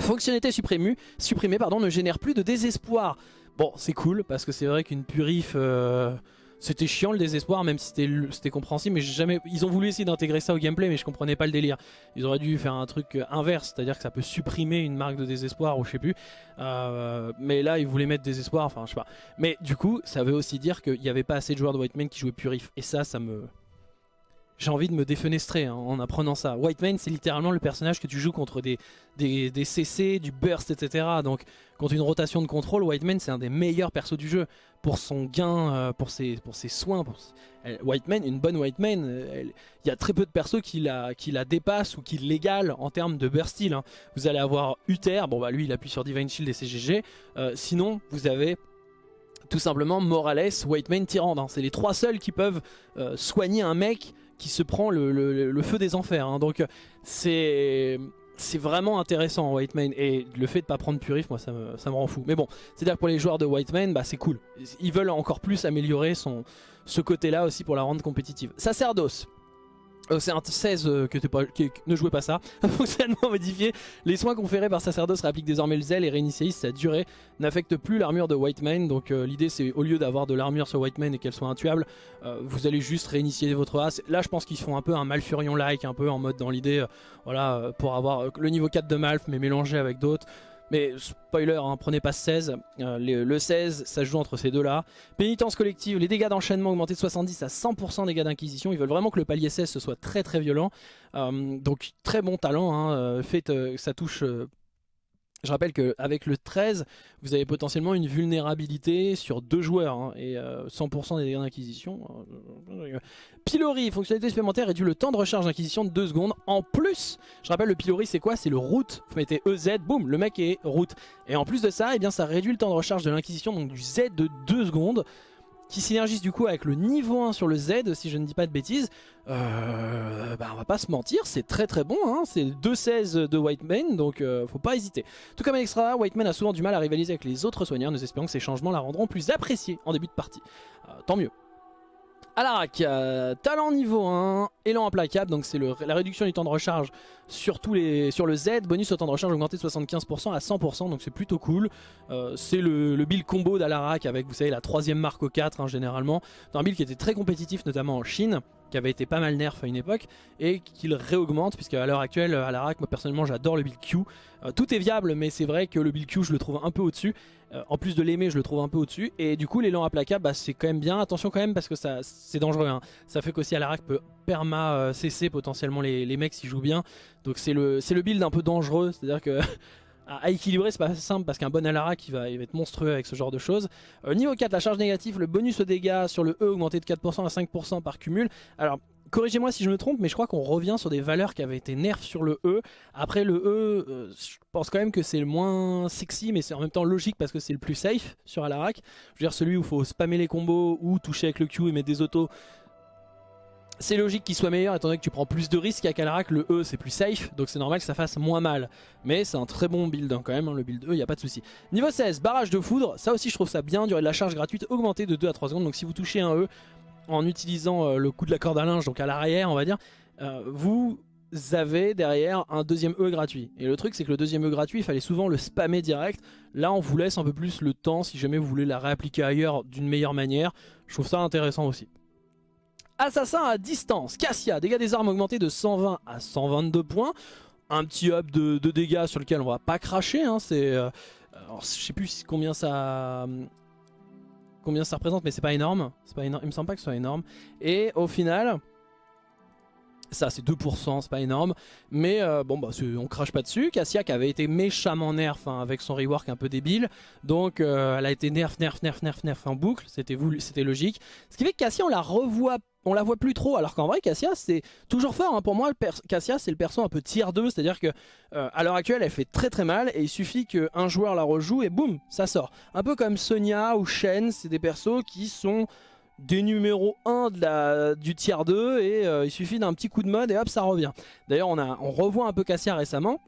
Fonctionnalité supprimée, supprimée pardon, ne génère plus de désespoir. Bon, c'est cool, parce que c'est vrai qu'une purif... Euh, c'était chiant le désespoir, même si c'était compréhensible, mais jamais. Ils ont voulu essayer d'intégrer ça au gameplay, mais je comprenais pas le délire. Ils auraient dû faire un truc euh, inverse, c'est-à-dire que ça peut supprimer une marque de désespoir ou je sais plus. Euh, mais là, ils voulaient mettre désespoir, enfin je sais pas. Mais du coup, ça veut aussi dire qu'il n'y avait pas assez de joueurs de White Man qui jouaient purif, et ça, ça me j'ai envie de me défenestrer hein, en apprenant ça. White Mane, c'est littéralement le personnage que tu joues contre des, des, CC, du burst, etc. Donc contre une rotation de contrôle, White Mane, c'est un des meilleurs persos du jeu. Pour son gain, euh, pour, ses, pour ses soins. Pour... White Mane, une bonne White Mane, il y a très peu de persos qui la, qui la dépassent ou qui l'égalent en termes de burst style. Hein. Vous allez avoir Uther, bon bah lui il appuie sur Divine Shield et CGG. Euh, sinon, vous avez tout simplement Morales, White Mane, Tyrande. Hein. C'est les trois seuls qui peuvent euh, soigner un mec qui se prend le, feu des enfers. Hein. Donc c'est vraiment intéressant White Mane et le fait de pas prendre Purif moi ça me, rend fou mais bon c'est à dire pour les joueurs de White Mane bah c'est cool ils veulent encore plus améliorer ce côté là aussi pour la rendre compétitive Sacerdos euh, c'est un 16 euh, que, ne jouez pas ça. Fonctionnement modifié. Les soins conférés par Sacerdos réappliquent désormais le zèle et réinitialisent sa durée. N'affecte plus l'armure de White Mane. Donc euh, l'idée c'est au lieu d'avoir de l'armure sur White Mane et qu'elle soit intuable, vous allez juste réinitialiser votre race. Là je pense qu'ils font un peu un Malfurion-like, un peu en mode dans l'idée, voilà, pour avoir le niveau 4 de Malf mais mélangé avec d'autres. Mais spoiler, hein, prenez pas 16. Euh, le 16, ça joue entre ces deux-là. Pénitence collective, les dégâts d'enchaînement augmentés de 70 à 100% dégâts d'inquisition. Ils veulent vraiment que le palier 16 soit très très violent. Euh, donc très bon talent. Hein, euh, fait, ça touche je rappelle qu'avec le 13, vous avez potentiellement une vulnérabilité sur deux joueurs hein, et 100% des dégâts d'inquisition. Pilori, fonctionnalité supplémentaire, réduit le temps de recharge d'inquisition de 2 secondes. En plus, je rappelle le pilori c'est quoi? C'est le route. Vous mettez EZ, boum, le mec est route. Et en plus de ça, eh bien, ça réduit le temps de recharge de l'inquisition, donc du Z de 2 secondes qui synergise du coup avec le niveau 1 sur le Z, si je ne dis pas de bêtises, euh, bah on va pas se mentir, c'est très très bon, hein c'est 2-16 de Whiteman, donc euh, faut pas hésiter. Tout comme Extra, Whiteman a souvent du mal à rivaliser avec les autres soigneurs, nous espérons que ces changements la rendront plus appréciée en début de partie. Euh, tant mieux. Alarak, euh, talent niveau 1, élan implacable, donc c'est la réduction du temps de recharge sur, tous les, sur le Z, bonus au temps de recharge augmenté de 75% à 100%, donc c'est plutôt cool. Euh, c'est le, build combo d'Alarak avec, vous savez, la troisième marque au 4 hein, généralement. C'est un build qui était très compétitif, notamment en Chine qui avait été pas mal nerf à une époque et qu'il réaugmente puisque à l'heure actuelle à moi personnellement j'adore le build Q. Euh, tout est viable mais c'est vrai que le build Q je le trouve un peu au dessus euh, en plus de l'aimer je le trouve un peu au dessus et du coup l'élan implacable bah, c'est quand même bien. Attention quand même parce que ça c'est dangereux hein. ça fait qu'aussi à la peut perma euh, cesser potentiellement les, les mecs s'ils jouent bien. Donc c'est le, le build un peu dangereux. C'est à dire que à, équilibrer, c'est pas simple parce qu'un bon Alara qui va, il va être monstrueux avec ce genre de choses. Euh, niveau 4, la charge négative, le bonus aux dégâts sur le E augmenté de 4% à 5% par cumul. Alors, corrigez-moi si je me trompe, mais je crois qu'on revient sur des valeurs qui avaient été nerfs sur le E. Après le E, euh, je pense quand même que c'est le moins sexy, mais c'est en même temps logique parce que c'est le plus safe sur Alarak. Je veux dire, celui où il faut spammer les combos ou toucher avec le Q et mettre des autos, c'est logique qu'il soit meilleur étant donné que tu prends plus de risques qu'à Alarak, le E c'est plus safe, donc c'est normal que ça fasse moins mal. Mais c'est un très bon build hein, quand même, hein, le build E, il n'y a pas de souci. Niveau 16, barrage de foudre, ça aussi je trouve ça bien, durée de la charge gratuite augmentée de 2 à 3 secondes, donc si vous touchez un E en utilisant euh, le coup de la corde à linge, donc à l'arrière on va dire, euh, vous avez derrière un deuxième E gratuit. Et le truc c'est que le deuxième E gratuit, il fallait souvent le spammer direct. Là on vous laisse un peu plus le temps si jamais vous voulez la réappliquer ailleurs d'une meilleure manière. Je trouve ça intéressant aussi. Assassin à distance, Cassia, dégâts des armes augmentés de 120 à 122 points. Un petit up de, dégâts sur lequel on va pas cracher. Hein, c'est, euh, je sais plus combien ça, combien ça représente, mais c'est pas énorme. C'est pas énorme. Il me semble pas que ce soit énorme. Et au final, ça c'est 2%, c'est pas énorme. Mais euh, bon bah on crache pas dessus. Cassia qui avait été méchamment nerf hein, avec son rework un peu débile. Donc euh, elle a été nerf, nerf, nerf, nerf, nerf en boucle. C'était logique. Ce qui fait que Cassia on la revoit on la voit plus trop alors qu'en vrai Cassia c'est toujours fort hein. pour moi Cassia c'est le perso un peu tier 2 c'est à dire que euh, à l'heure actuelle elle fait très très mal et il suffit qu'un joueur la rejoue et boum ça sort. Un peu comme Sonia ou Shen c'est des persos qui sont des numéros 1 de la, du tier 2 et euh, il suffit d'un petit coup de mode et hop ça revient. D'ailleurs on, a, on revoit un peu Cassia récemment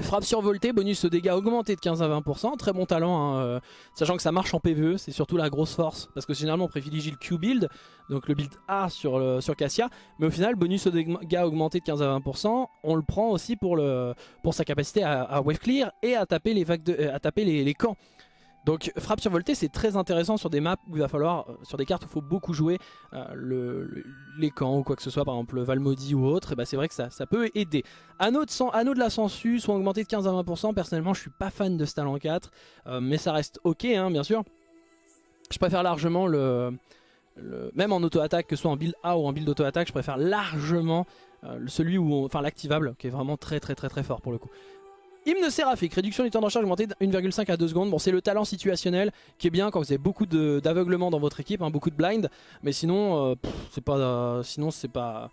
Frappe survoltée, bonus de dégâts augmenté de 15 à 20%, très bon talent, hein, euh, sachant que ça marche en PvE, c'est surtout la grosse force, parce que généralement on privilégie le Q build, donc le build A sur, Cassia, mais au final bonus de dégâts augmenté de 15 à 20%, on le prend aussi pour, sa capacité à, wave clear et à taper les, vagues euh, à taper les camps. Donc frappe survoltée c'est très intéressant sur des maps où il va falloir, euh, sur des cartes où il faut beaucoup jouer euh, les camps ou quoi que ce soit, par exemple Valmody ou autre, et bah c'est vrai que ça, peut aider. Anneaux de, de la sensu sont augmentés de 15 à 20%, personnellement je suis pas fan de ce talent 4, euh, mais ça reste ok hein, bien sûr. Je préfère largement le, même en auto-attaque, que ce soit en build A ou en build auto-attaque, je préfère largement celui où, enfin l'activable, qui est vraiment très très très très fort pour le coup. Hymne séraphique, réduction du temps de recharge augmenté de 1,5 à 2 secondes. Bon, c'est le talent situationnel qui est bien quand vous avez beaucoup d'aveuglement dans votre équipe, hein, beaucoup de blind. Mais sinon, euh, c'est pas, euh, sinon c'est pas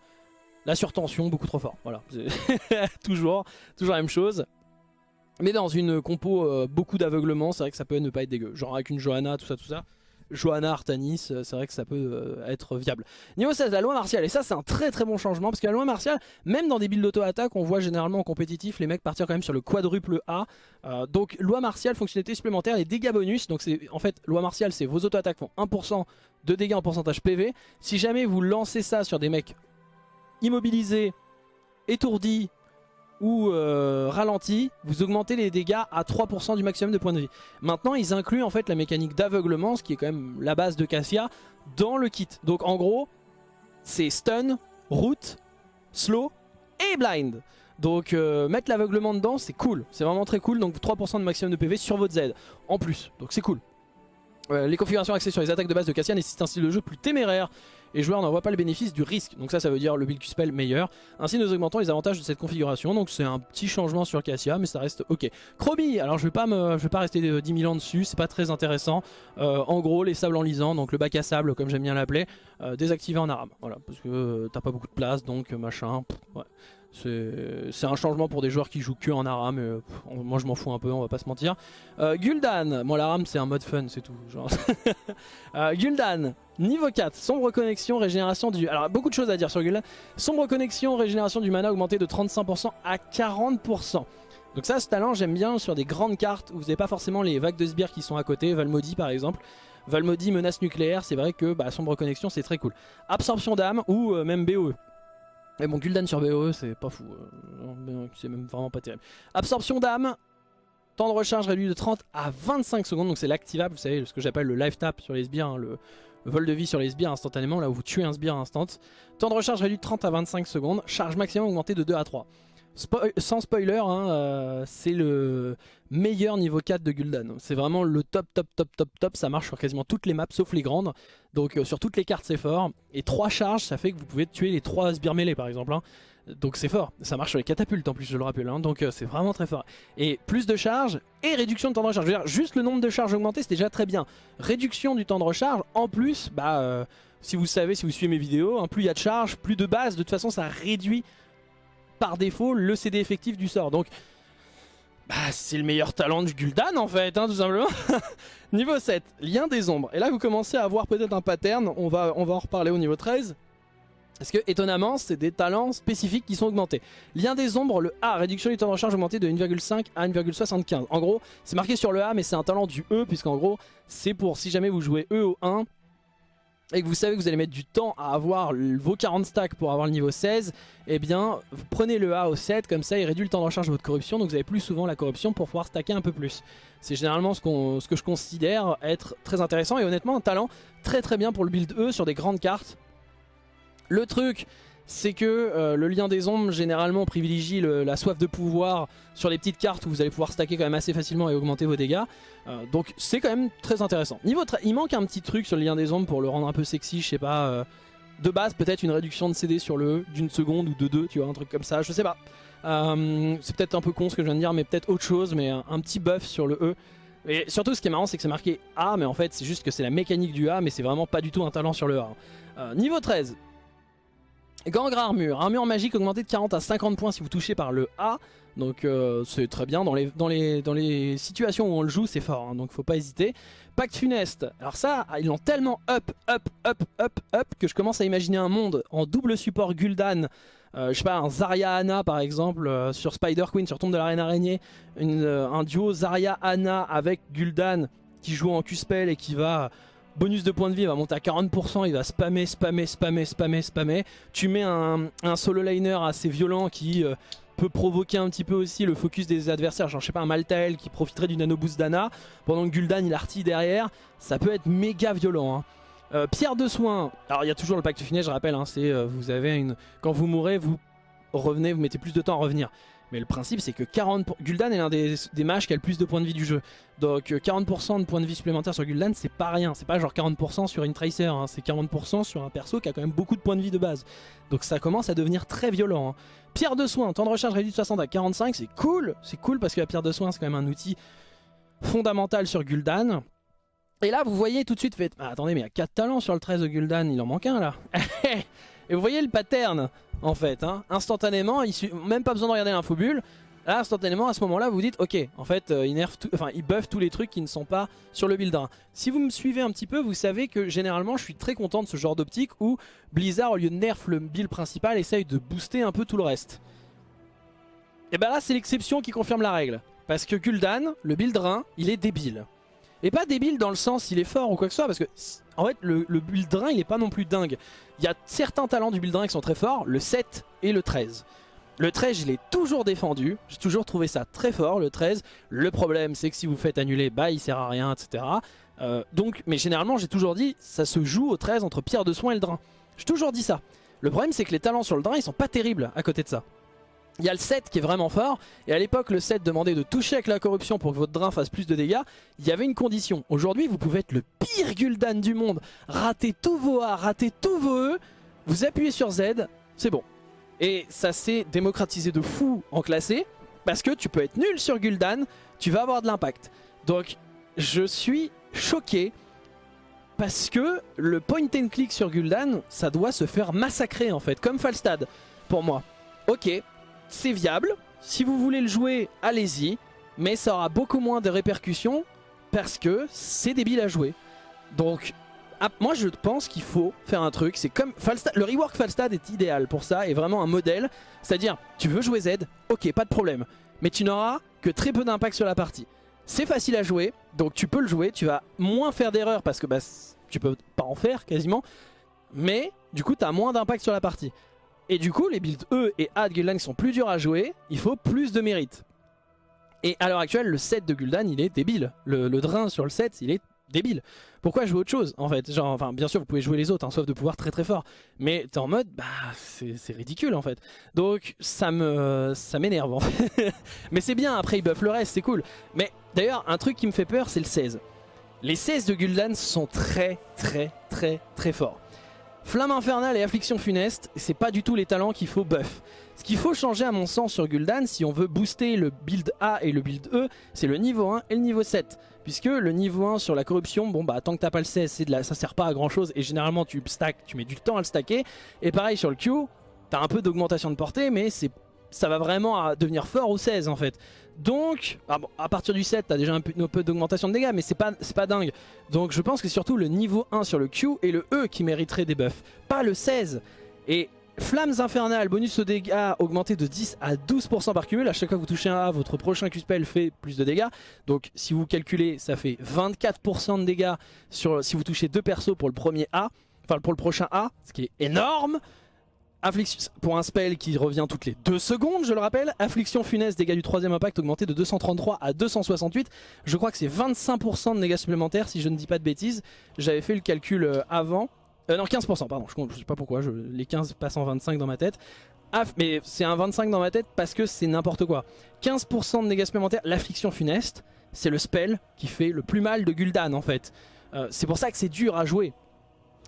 la surtension, beaucoup trop fort. Voilà, toujours, toujours la même chose. Mais dans une compo euh, beaucoup d'aveuglement, c'est vrai que ça peut ne pas être dégueu. Genre avec une Johanna, tout ça, tout ça. Johanna Artanis, euh, c'est vrai que ça peut euh, être viable. Niveau 16, la loi martiale, et ça c'est un très très bon changement, parce que la loi martiale, même dans des builds d'auto-attaque, on voit généralement en compétitif les mecs partir quand même sur le quadruple A. Euh, donc loi martiale, fonctionnalité supplémentaire et dégâts bonus, donc c'est en fait, loi martiale c'est vos auto-attaques font 1% de dégâts en pourcentage PV. Si jamais vous lancez ça sur des mecs immobilisés, étourdis, ou euh, ralenti, vous augmentez les dégâts à 3% du maximum de points de vie. Maintenant, ils incluent en fait la mécanique d'aveuglement, ce qui est quand même la base de Cassia, dans le kit. Donc en gros, c'est stun, route, slow et blind. Donc euh, mettre l'aveuglement dedans, c'est cool. C'est vraiment très cool. Donc 3% de maximum de PV sur votre Z en plus. Donc c'est cool. Euh, les configurations axées sur les attaques de base de Cassia nécessitent un style de jeu plus téméraire et joueur n'en voit pas le bénéfice du risque. Donc ça, ça veut dire le build Q-Spell meilleur. Ainsi, nous augmentons les avantages de cette configuration. Donc c'est un petit changement sur Cassia, mais ça reste ok. Chromie, alors je vais pas me, je vais pas rester 10 000 ans dessus, c'est pas très intéressant. Euh, en gros, les sables enlisants, donc le bac à sable, comme j'aime bien l'appeler, euh, désactivé en arabe. Voilà, parce que t'as pas beaucoup de place, donc machin. C'est un changement pour des joueurs qui jouent que en ARAM, mais euh, moi je m'en fous un peu, on va pas se mentir. Euh, Gul'dan, moi l'ARAM c'est un mode fun, c'est tout. Euh, Gul'dan, niveau 4, sombre connexion, régénération du... Sombre connexion, régénération du mana augmenté de 35% à 40%. Donc ça, ce talent, j'aime bien sur des grandes cartes où vous n'avez pas forcément les vagues de sbires qui sont à côté, Valmody par exemple. Valmody, menace nucléaire, c'est vrai que bah, sombre connexion, c'est très cool. Absorption d'âme ou même BOE. Mais bon, Gul'dan sur BOE, c'est pas fou. Euh, c'est même vraiment pas terrible. Absorption d'âme. Temps de recharge réduit de 30 à 25 secondes. Donc c'est l'activable, vous savez, ce que j'appelle le life tap sur les sbires. Hein, le, vol de vie sur les sbires instantanément, là où vous tuez un sbire instant. Temps de recharge réduit de 30 à 25 secondes. Charge maximum augmentée de 2 à 3 sans spoiler, hein, euh, c'est le meilleur niveau 4 de Gul'dan. C'est vraiment le top, top, top, top, top. Ça marche sur quasiment toutes les maps, sauf les grandes. Donc euh, sur toutes les cartes, c'est fort. Et 3 charges, ça fait que vous pouvez tuer les 3 sbires mêlés, par exemple. Hein. Donc c'est fort. Ça marche sur les catapultes, en plus, je le rappelle. Hein. Donc euh, c'est vraiment très fort. Et plus de charge et réduction de temps de recharge. Juste le nombre de charges augmenté, c'est déjà très bien. Réduction du temps de recharge, en plus, bah si vous savez, si vous suivez mes vidéos, plus il y a de charge, plus de base, de toute façon ça réduit par défaut le CD effectif du sort. Donc bah, c'est le meilleur talent du Gul'dan en fait, hein, tout simplement. niveau 7, lien des ombres. Et là vous commencez à avoir peut-être un pattern, on va, on va en reparler au niveau 13. Parce que étonnamment, c'est des talents spécifiques qui sont augmentés. Lien des ombres, le A, réduction du temps de recharge augmenté de 1,5 à 1,75. En gros, c'est marqué sur le A, mais c'est un talent du E, puisqu'en gros, c'est pour si jamais vous jouez E au 1, et que vous savez que vous allez mettre du temps à avoir vos 40 stacks pour avoir le niveau 16, eh bien, prenez le A au 7, comme ça il réduit le temps de recharge de votre corruption, donc vous avez plus souvent la corruption pour pouvoir stacker un peu plus. C'est généralement ce que je considère être très intéressant, et honnêtement un talent très très bien pour le build E sur des grandes cartes, le truc, c'est que euh, le lien des ombres, généralement, privilégie la soif de pouvoir sur les petites cartes où vous allez pouvoir stacker quand même assez facilement et augmenter vos dégâts. Euh, donc c'est quand même très intéressant. Niveau il manque un petit truc sur le lien des ombres pour le rendre un peu sexy, je sais pas. Euh, de base, peut-être une réduction de CD sur le E d'une seconde ou de deux, tu vois, un truc comme ça, je sais pas. c'est peut-être un peu con ce que je viens de dire, mais peut-être autre chose, mais un, petit buff sur le E. Et surtout, ce qui est marrant, c'est que c'est marqué A, mais en fait, c'est juste que c'est la mécanique du A, mais c'est vraiment pas du tout un talent sur le A. niveau 13, Gangre armure, armure magique augmentée de 40 à 50 points si vous touchez par le A. Donc euh, c'est très bien, dans les, dans, les, dans les situations où on le joue c'est fort, hein, donc faut pas hésiter. Pacte funeste, alors ça ils l'ont tellement up, up, up, up, up que je commence à imaginer un monde en double support Gul'dan. Euh, je sais pas, un Zarya Ana par exemple euh, sur Spider Queen, sur Tombe de la Reine Araignée. un duo Zarya Ana avec Gul'dan qui joue en Q-Spell et qui va bonus de points de vie va monter à 40%, il va spammer, spammer, spammer, spammer, spammer. Tu mets un, solo liner assez violent qui euh, peut provoquer un petit peu aussi le focus des adversaires. Genre je sais pas un Maltael qui profiterait du nano boost d'Ana pendant que Gul'dan il artille derrière. Ça peut être méga violent. Hein. Euh, pierre de soin, alors il y a toujours le pacte fini je rappelle, hein, c'est euh, vous avez une... Quand vous mourrez, vous revenez, vous mettez plus de temps à revenir. Mais le principe c'est que 40 Gul'dan est l'un des, des, mages qui a le plus de points de vie du jeu. Donc 40% euh, de points de vie supplémentaires sur Gul'dan c'est pas rien. C'est pas genre 40% sur une Tracer, hein. c'est 40% sur un perso qui a quand même beaucoup de points de vie de base. Donc ça commence à devenir très violent. Hein. Pierre de soin, temps de recharge réduit de 60 à 45, c'est cool. C'est cool parce que la pierre de soin c'est quand même un outil fondamental sur Gul'dan. Et là vous voyez tout de suite, fait, ah, attendez mais il y a 4 talents sur le 13 de Gul'dan, il en manque un là. Et vous voyez le pattern en fait, hein. instantanément, même pas besoin de regarder l'infobulle. Là, instantanément, à ce moment-là, vous dites, ok, en fait, euh, il, nerf enfin, il buff tous les trucs qui ne sont pas sur le build 1. Si vous me suivez un petit peu, vous savez que généralement, je suis très content de ce genre d'optique où Blizzard, au lieu de nerf le build principal, essaye de booster un peu tout le reste. Et ben là, c'est l'exception qui confirme la règle. Parce que Gul'dan, le build 1, il est débile. Et pas débile dans le sens il est fort ou quoi que ce soit, parce que en fait le, le build drain il est pas non plus dingue. Il y a certains talents du build drain qui sont très forts, le 7 et le 13. Le 13 je l'ai toujours défendu, j'ai toujours trouvé ça très fort le 13. Le problème c'est que si vous faites annuler, bah il sert à rien etc. Euh, donc, mais généralement j'ai toujours dit ça se joue au 13 entre pierre de soin et le drain. J'ai toujours dit ça. Le problème c'est que les talents sur le drain ils sont pas terribles à côté de ça. Il y a le 7 qui est vraiment fort, et à l'époque le 7 demandait de toucher avec la corruption pour que votre drain fasse plus de dégâts, il y avait une condition. Aujourd'hui vous pouvez être le pire Gul'dan du monde, rater tous vos A, rater tous vos E, vous appuyez sur Z, c'est bon. Et ça s'est démocratisé de fou en classé, parce que tu peux être nul sur Gul'dan, tu vas avoir de l'impact. Donc je suis choqué, parce que le point and click sur Gul'dan, ça doit se faire massacrer en fait, comme Falstad pour moi. Ok, c'est viable. Si vous voulez le jouer, allez-y. Mais ça aura beaucoup moins de répercussions parce que c'est débile à jouer. Donc, ah, moi je pense qu'il faut faire un truc. C'est comme le rework Falstad est idéal pour ça, est vraiment un modèle. C'est-à-dire, tu veux jouer Z, ok, pas de problème. Mais tu n'auras que très peu d'impact sur la partie. C'est facile à jouer, donc tu peux le jouer. Tu vas moins faire d'erreurs parce que bah, tu peux pas en faire quasiment. Mais du coup, tu as moins d'impact sur la partie. Et du coup, les builds E et A de Gul'dan sont plus durs à jouer, il faut plus de mérite. Et à l'heure actuelle, le set de Gul'dan, il est débile. Le, drain sur le set, il est débile. Pourquoi jouer autre chose en fait? Genre, enfin, bien sûr, vous pouvez jouer les autres, hein, sauf de pouvoir très très fort. Mais t'es en mode, bah, c'est ridicule en fait. Donc, ça me, ça m'énerve en fait. Mais c'est bien, après, il buff le reste, c'est cool. Mais d'ailleurs, un truc qui me fait peur, c'est le 16. Les 16 de Gul'dan sont très très très très forts. Flamme infernale et affliction funeste, c'est pas du tout les talents qu'il faut buff. Ce qu'il faut changer à mon sens sur Gul'dan si on veut booster le build A et le build E, c'est le niveau 1 et le niveau 7. Puisque le niveau 1 sur la corruption, bon bah tant que t'as pas le 16, de la... ça sert pas à grand chose et généralement tu stack, tu mets du temps à le stacker. Et pareil sur le Q, t'as un peu d'augmentation de portée mais c'est ça va vraiment devenir fort au 16 en fait. Donc, ah à partir du 7, t'as déjà un peu, d'augmentation de dégâts, mais c'est pas, pas dingue. Donc je pense que c'est surtout le niveau 1 sur le Q et le E qui mériterait des buffs, pas le 16. Et Flammes infernales, bonus aux dégâts augmenté de 10 à 12% par cumul. À chaque fois que vous touchez un A, votre prochain Q-spell fait plus de dégâts. Donc si vous calculez, ça fait 24% de dégâts sur, si vous touchez deux persos pour le premier A. Enfin pour le prochain A, ce qui est énorme. Affliction, pour un spell qui revient toutes les 2 secondes, je le rappelle. Affliction funeste, dégâts du troisième impact augmenté de 233 à 268. Je crois que c'est 25% de dégâts supplémentaires si je ne dis pas de bêtises. J'avais fait le calcul euh, avant. Euh, non, 15%, pardon, je ne sais pas pourquoi, les 15 passent en 25 dans ma tête. mais c'est un 25 dans ma tête parce que c'est n'importe quoi. 15% de dégâts supplémentaires, l'affliction funeste, c'est le spell qui fait le plus mal de Gul'dan en fait. Euh, c'est pour ça que c'est dur à jouer.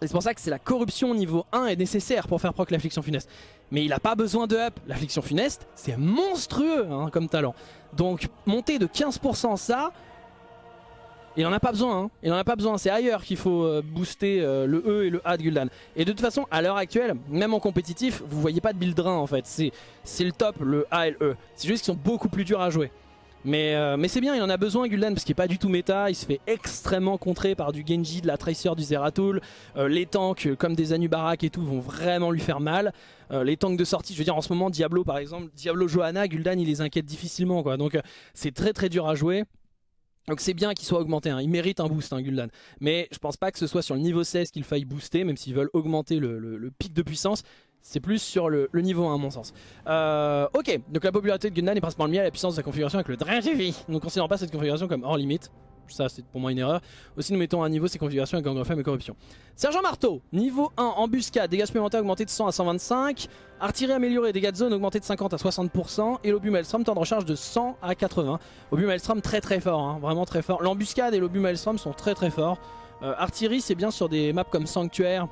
Et c'est pour ça que c'est la corruption niveau 1 est nécessaire pour faire proc l'affliction funeste. Mais il n'a pas besoin de up. L'affliction funeste, c'est monstrueux hein, comme talent. Donc monter de 15% ça, il n'en a pas besoin. Hein. Il n'en a pas besoin. C'est ailleurs qu'il faut euh, booster euh, le E et le A de Gul'dan. Et de toute façon, à l'heure actuelle, même en compétitif, vous voyez pas de build en fait. C'est le top, le A et le E. C'est juste qu'ils sont beaucoup plus durs à jouer. Euh, mais, c'est bien, il en a besoin Gul'dan parce qu'il n'est pas du tout méta, il se fait extrêmement contrer par du Genji, de la Tracer, du Zeratul. Euh, les tanks comme des Anubarak et tout vont vraiment lui faire mal. Euh, les tanks de sortie, je veux dire en ce moment Diablo par exemple, Diablo Johanna, Gul'dan il les inquiète difficilement quoi. Donc c'est très très dur à jouer. Donc c'est bien qu'il soit augmenté, hein. il mérite un boost hein, Gul'dan. Mais je pense pas que ce soit sur le niveau 16 qu'il faille booster, même s'ils veulent augmenter le, pic de puissance. C'est plus sur le, niveau 1 à mon sens. Euh, ok, donc la popularité de Gundam est principalement liée à la puissance de sa configuration avec le Drain TV. Nous ne considérons pas cette configuration comme hors limite. Ça c'est pour moi une erreur. Aussi nous mettons à niveau ces configurations avec Gangrefem et Corruption. Sergent Marteau, niveau 1, embuscade, dégâts supplémentaires augmentés de 100 à 125. Artillerie améliorée, dégâts de zone augmentés de 50 à 60%. Et l'obus Maelstrom, temps de recharge de 100 à 80. Obus Maelstrom très très fort, hein, vraiment très fort. L'embuscade et l'obus Maelstrom sont très très forts. Euh, artillerie c'est bien sur des maps comme Sanctuaire,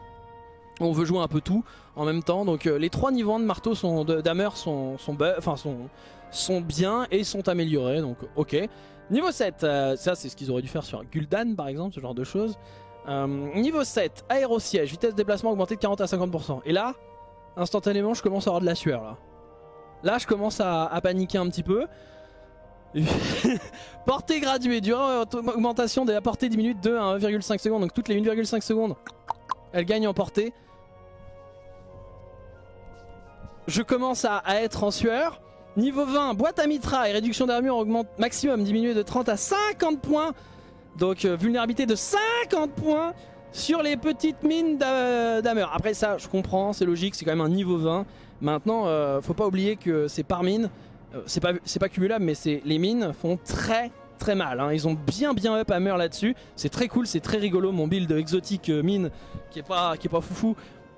on veut jouer un peu tout en même temps. Donc euh, les trois niveaux de marteau sont d'hammer sont, sont, bien et sont améliorés. Donc ok. Niveau 7, euh, ça c'est ce qu'ils auraient dû faire sur Gul'dan par exemple, ce genre de choses. Euh, niveau 7, aérosiège, vitesse de déplacement augmentée de 40 à 50%. Et là, instantanément je commence à avoir de la sueur là. Je commence à, paniquer un petit peu. portée graduée, durée augmentation de la portée diminue de 2 à 1,5 secondes. Donc toutes les 1,5 secondes, elle gagne en portée. Je commence à, être en sueur. Niveau 20, boîte à mitra et réduction d'armure augmente maximum diminué de 30 à 50 points. Donc euh, vulnérabilité de 50 points sur les petites mines d'armure. Après ça, je comprends, c'est logique, c'est quand même un niveau 20. Maintenant, euh, faut pas oublier que c'est par mine. Euh, c'est pas, pas cumulable, mais les mines font très très mal. Hein. Ils ont bien bien up Hammer là-dessus. C'est très cool, c'est très rigolo. Mon build exotique mine qui est pas, qui est pas foufou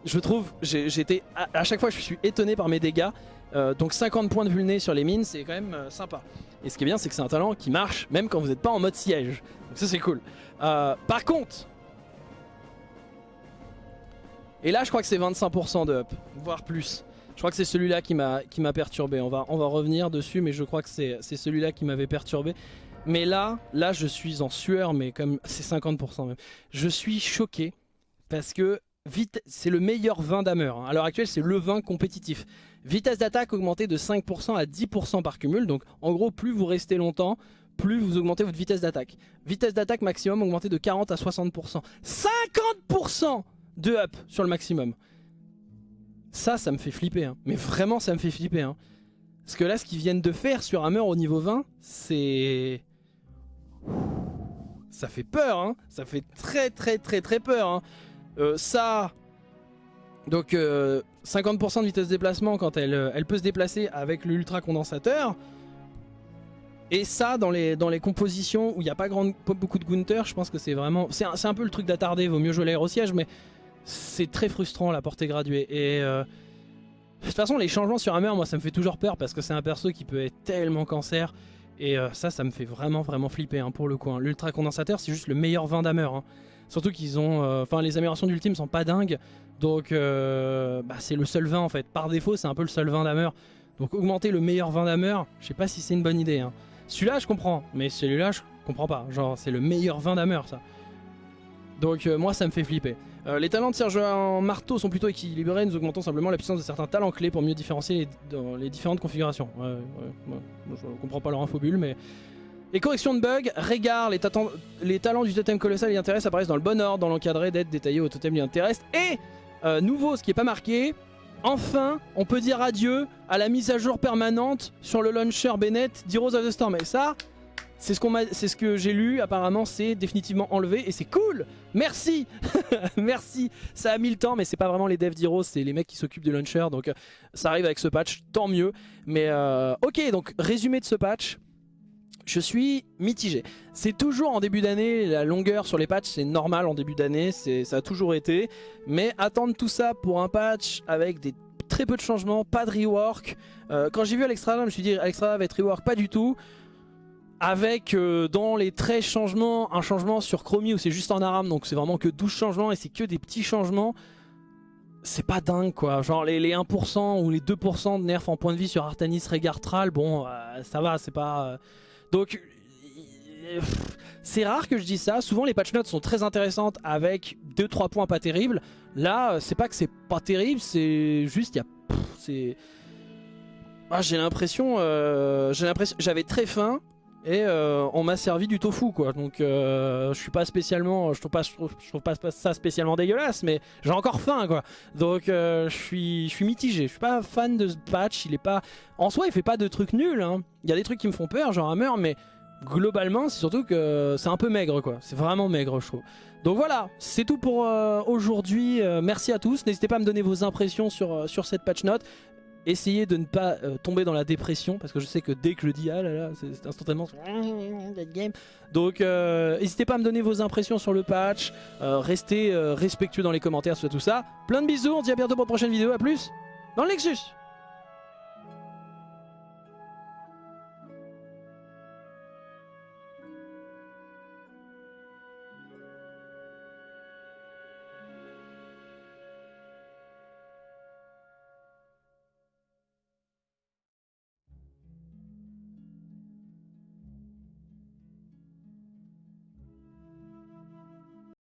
je trouve, j'ai été à, chaque fois je suis étonné par mes dégâts. Euh, donc 50 points de vulné sur les mines, c'est quand même euh, sympa. Et ce qui est bien, c'est que c'est un talent qui marche même quand vous n'êtes pas en mode siège. Donc ça c'est cool. Euh, par contre, et là je crois que c'est 25% de up, voire plus. Je crois que c'est celui-là qui m'a perturbé. On va, on va revenir dessus, mais je crois que c'est celui-là qui m'avait perturbé. Mais là, là je suis en sueur, mais comme c'est 50% même. Je suis choqué parce que c'est le meilleur vin d'Hammer. Hein. À l'heure actuelle, c'est le vin compétitif. Vitesse d'attaque augmentée de 5% à 10% par cumul. Donc en gros, plus vous restez longtemps, plus vous augmentez votre vitesse d'attaque. Vitesse d'attaque maximum augmentée de 40 à 60%. 50% de up sur le maximum. Ça, ça me fait flipper. Hein. Mais vraiment, ça me fait flipper. Hein. Parce que là, ce qu'ils viennent de faire sur Hammer au niveau 20, c'est... Ça fait peur, Ça fait très très très très peur, euh, ça, donc 50% euh, de vitesse de déplacement quand elle, euh, elle peut se déplacer avec l'ultra condensateur. Et ça, dans les, dans les compositions où il n'y a pas, beaucoup de Gunther, je pense que c'est vraiment... C'est un, peu le truc d'attardé, vaut mieux jouer siège mais c'est très frustrant la portée graduée. Et de toute façon, les changements sur Hammer, moi ça me fait toujours peur parce que c'est un perso qui peut être tellement cancer. Et euh, ça, ça me fait vraiment vraiment flipper hein, pour le coup. hein. L'ultra condensateur, c'est juste le meilleur vin d'Hammer. hein. Surtout qu'ils ont, euh, enfin les améliorations d'ultime sont pas dingues, donc euh, bah, c'est le seul vin en fait. Par défaut, c'est un peu le seul vin d'Hammer. Donc augmenter le meilleur vin d'Hammer, je sais pas si c'est une bonne idée. hein. Celui-là, je comprends, mais celui-là, je comprends pas. Genre, c'est le meilleur vin d'Hammer, ça. Donc euh, moi, ça me fait flipper. Les talents de Serge marteau sont plutôt équilibrés, nous augmentons simplement la puissance de certains talents clés pour mieux différencier les, dans différentes configurations. Je comprends pas leur infobulle, mais... Et correction de bugs, Régard, les, les talents du totem colossal et intéresse apparaissent dans le bon ordre, dans l'encadré d'aide détaillé au totem lui intéresse. Et, euh, nouveau, ce qui est pas marqué, enfin, on peut dire adieu à la mise à jour permanente sur le launcher Bennett d'Heroes of the Storm. Et ça, c'est ce, ce que j'ai lu, apparemment c'est définitivement enlevé et c'est cool Merci Merci Ça a mis le temps mais c'est pas vraiment les devs d'Heroes, c'est les mecs qui s'occupent du launcher donc euh, ça arrive avec ce patch, tant mieux. Mais euh, ok donc résumé de ce patch, je suis mitigé. C'est toujours en début d'année, la longueur sur les patchs c'est normal en début d'année, ça a toujours été. Mais attendre tout ça pour un patch avec des très peu de changements, pas de rework. Euh, quand j'ai vu Alexstrasza, je me suis dit Alexstrasza va être rework, pas du tout. Avec euh, dans les 13 changements, un changement sur Chromie où c'est juste en aram, donc c'est vraiment que 12 changements et c'est que des petits changements. C'est pas dingue quoi, genre les, les 1% ou les 2% de nerfs en point de vie sur Artanis Regartral, bon euh, ça va, c'est pas... Donc euh, c'est rare que je dise ça, souvent les patch notes sont très intéressantes avec 2-3 points pas terribles. Là c'est pas que c'est pas terrible, c'est juste il y a... C'est... Ah, j'ai l'impression, euh, j'ai l'impression, j'avais très faim et euh, on m'a servi du tofu quoi. Donc euh, je suis pas spécialement, je trouve pas, ça spécialement dégueulasse, mais j'ai encore faim quoi. Donc euh, je suis, mitigé. Je suis pas fan de ce patch. Il est pas, en soi, il fait pas de trucs nuls. hein. Il y a des trucs qui me font peur, genre Hammer, mais globalement, c'est surtout que c'est un peu maigre quoi. C'est vraiment maigre, je trouve. Donc voilà, c'est tout pour aujourd'hui. Merci à tous. N'hésitez pas à me donner vos impressions sur cette patch note. Essayez de ne pas euh, tomber dans la dépression parce que je sais que dès que je dis ah là là, c'est instantanément. Donc euh, n'hésitez pas à me donner vos impressions sur le patch. Euh, restez euh, respectueux dans les commentaires sur tout ça. Plein de bisous, on se dit à bientôt pour une prochaine vidéo. À plus dans le Nexus.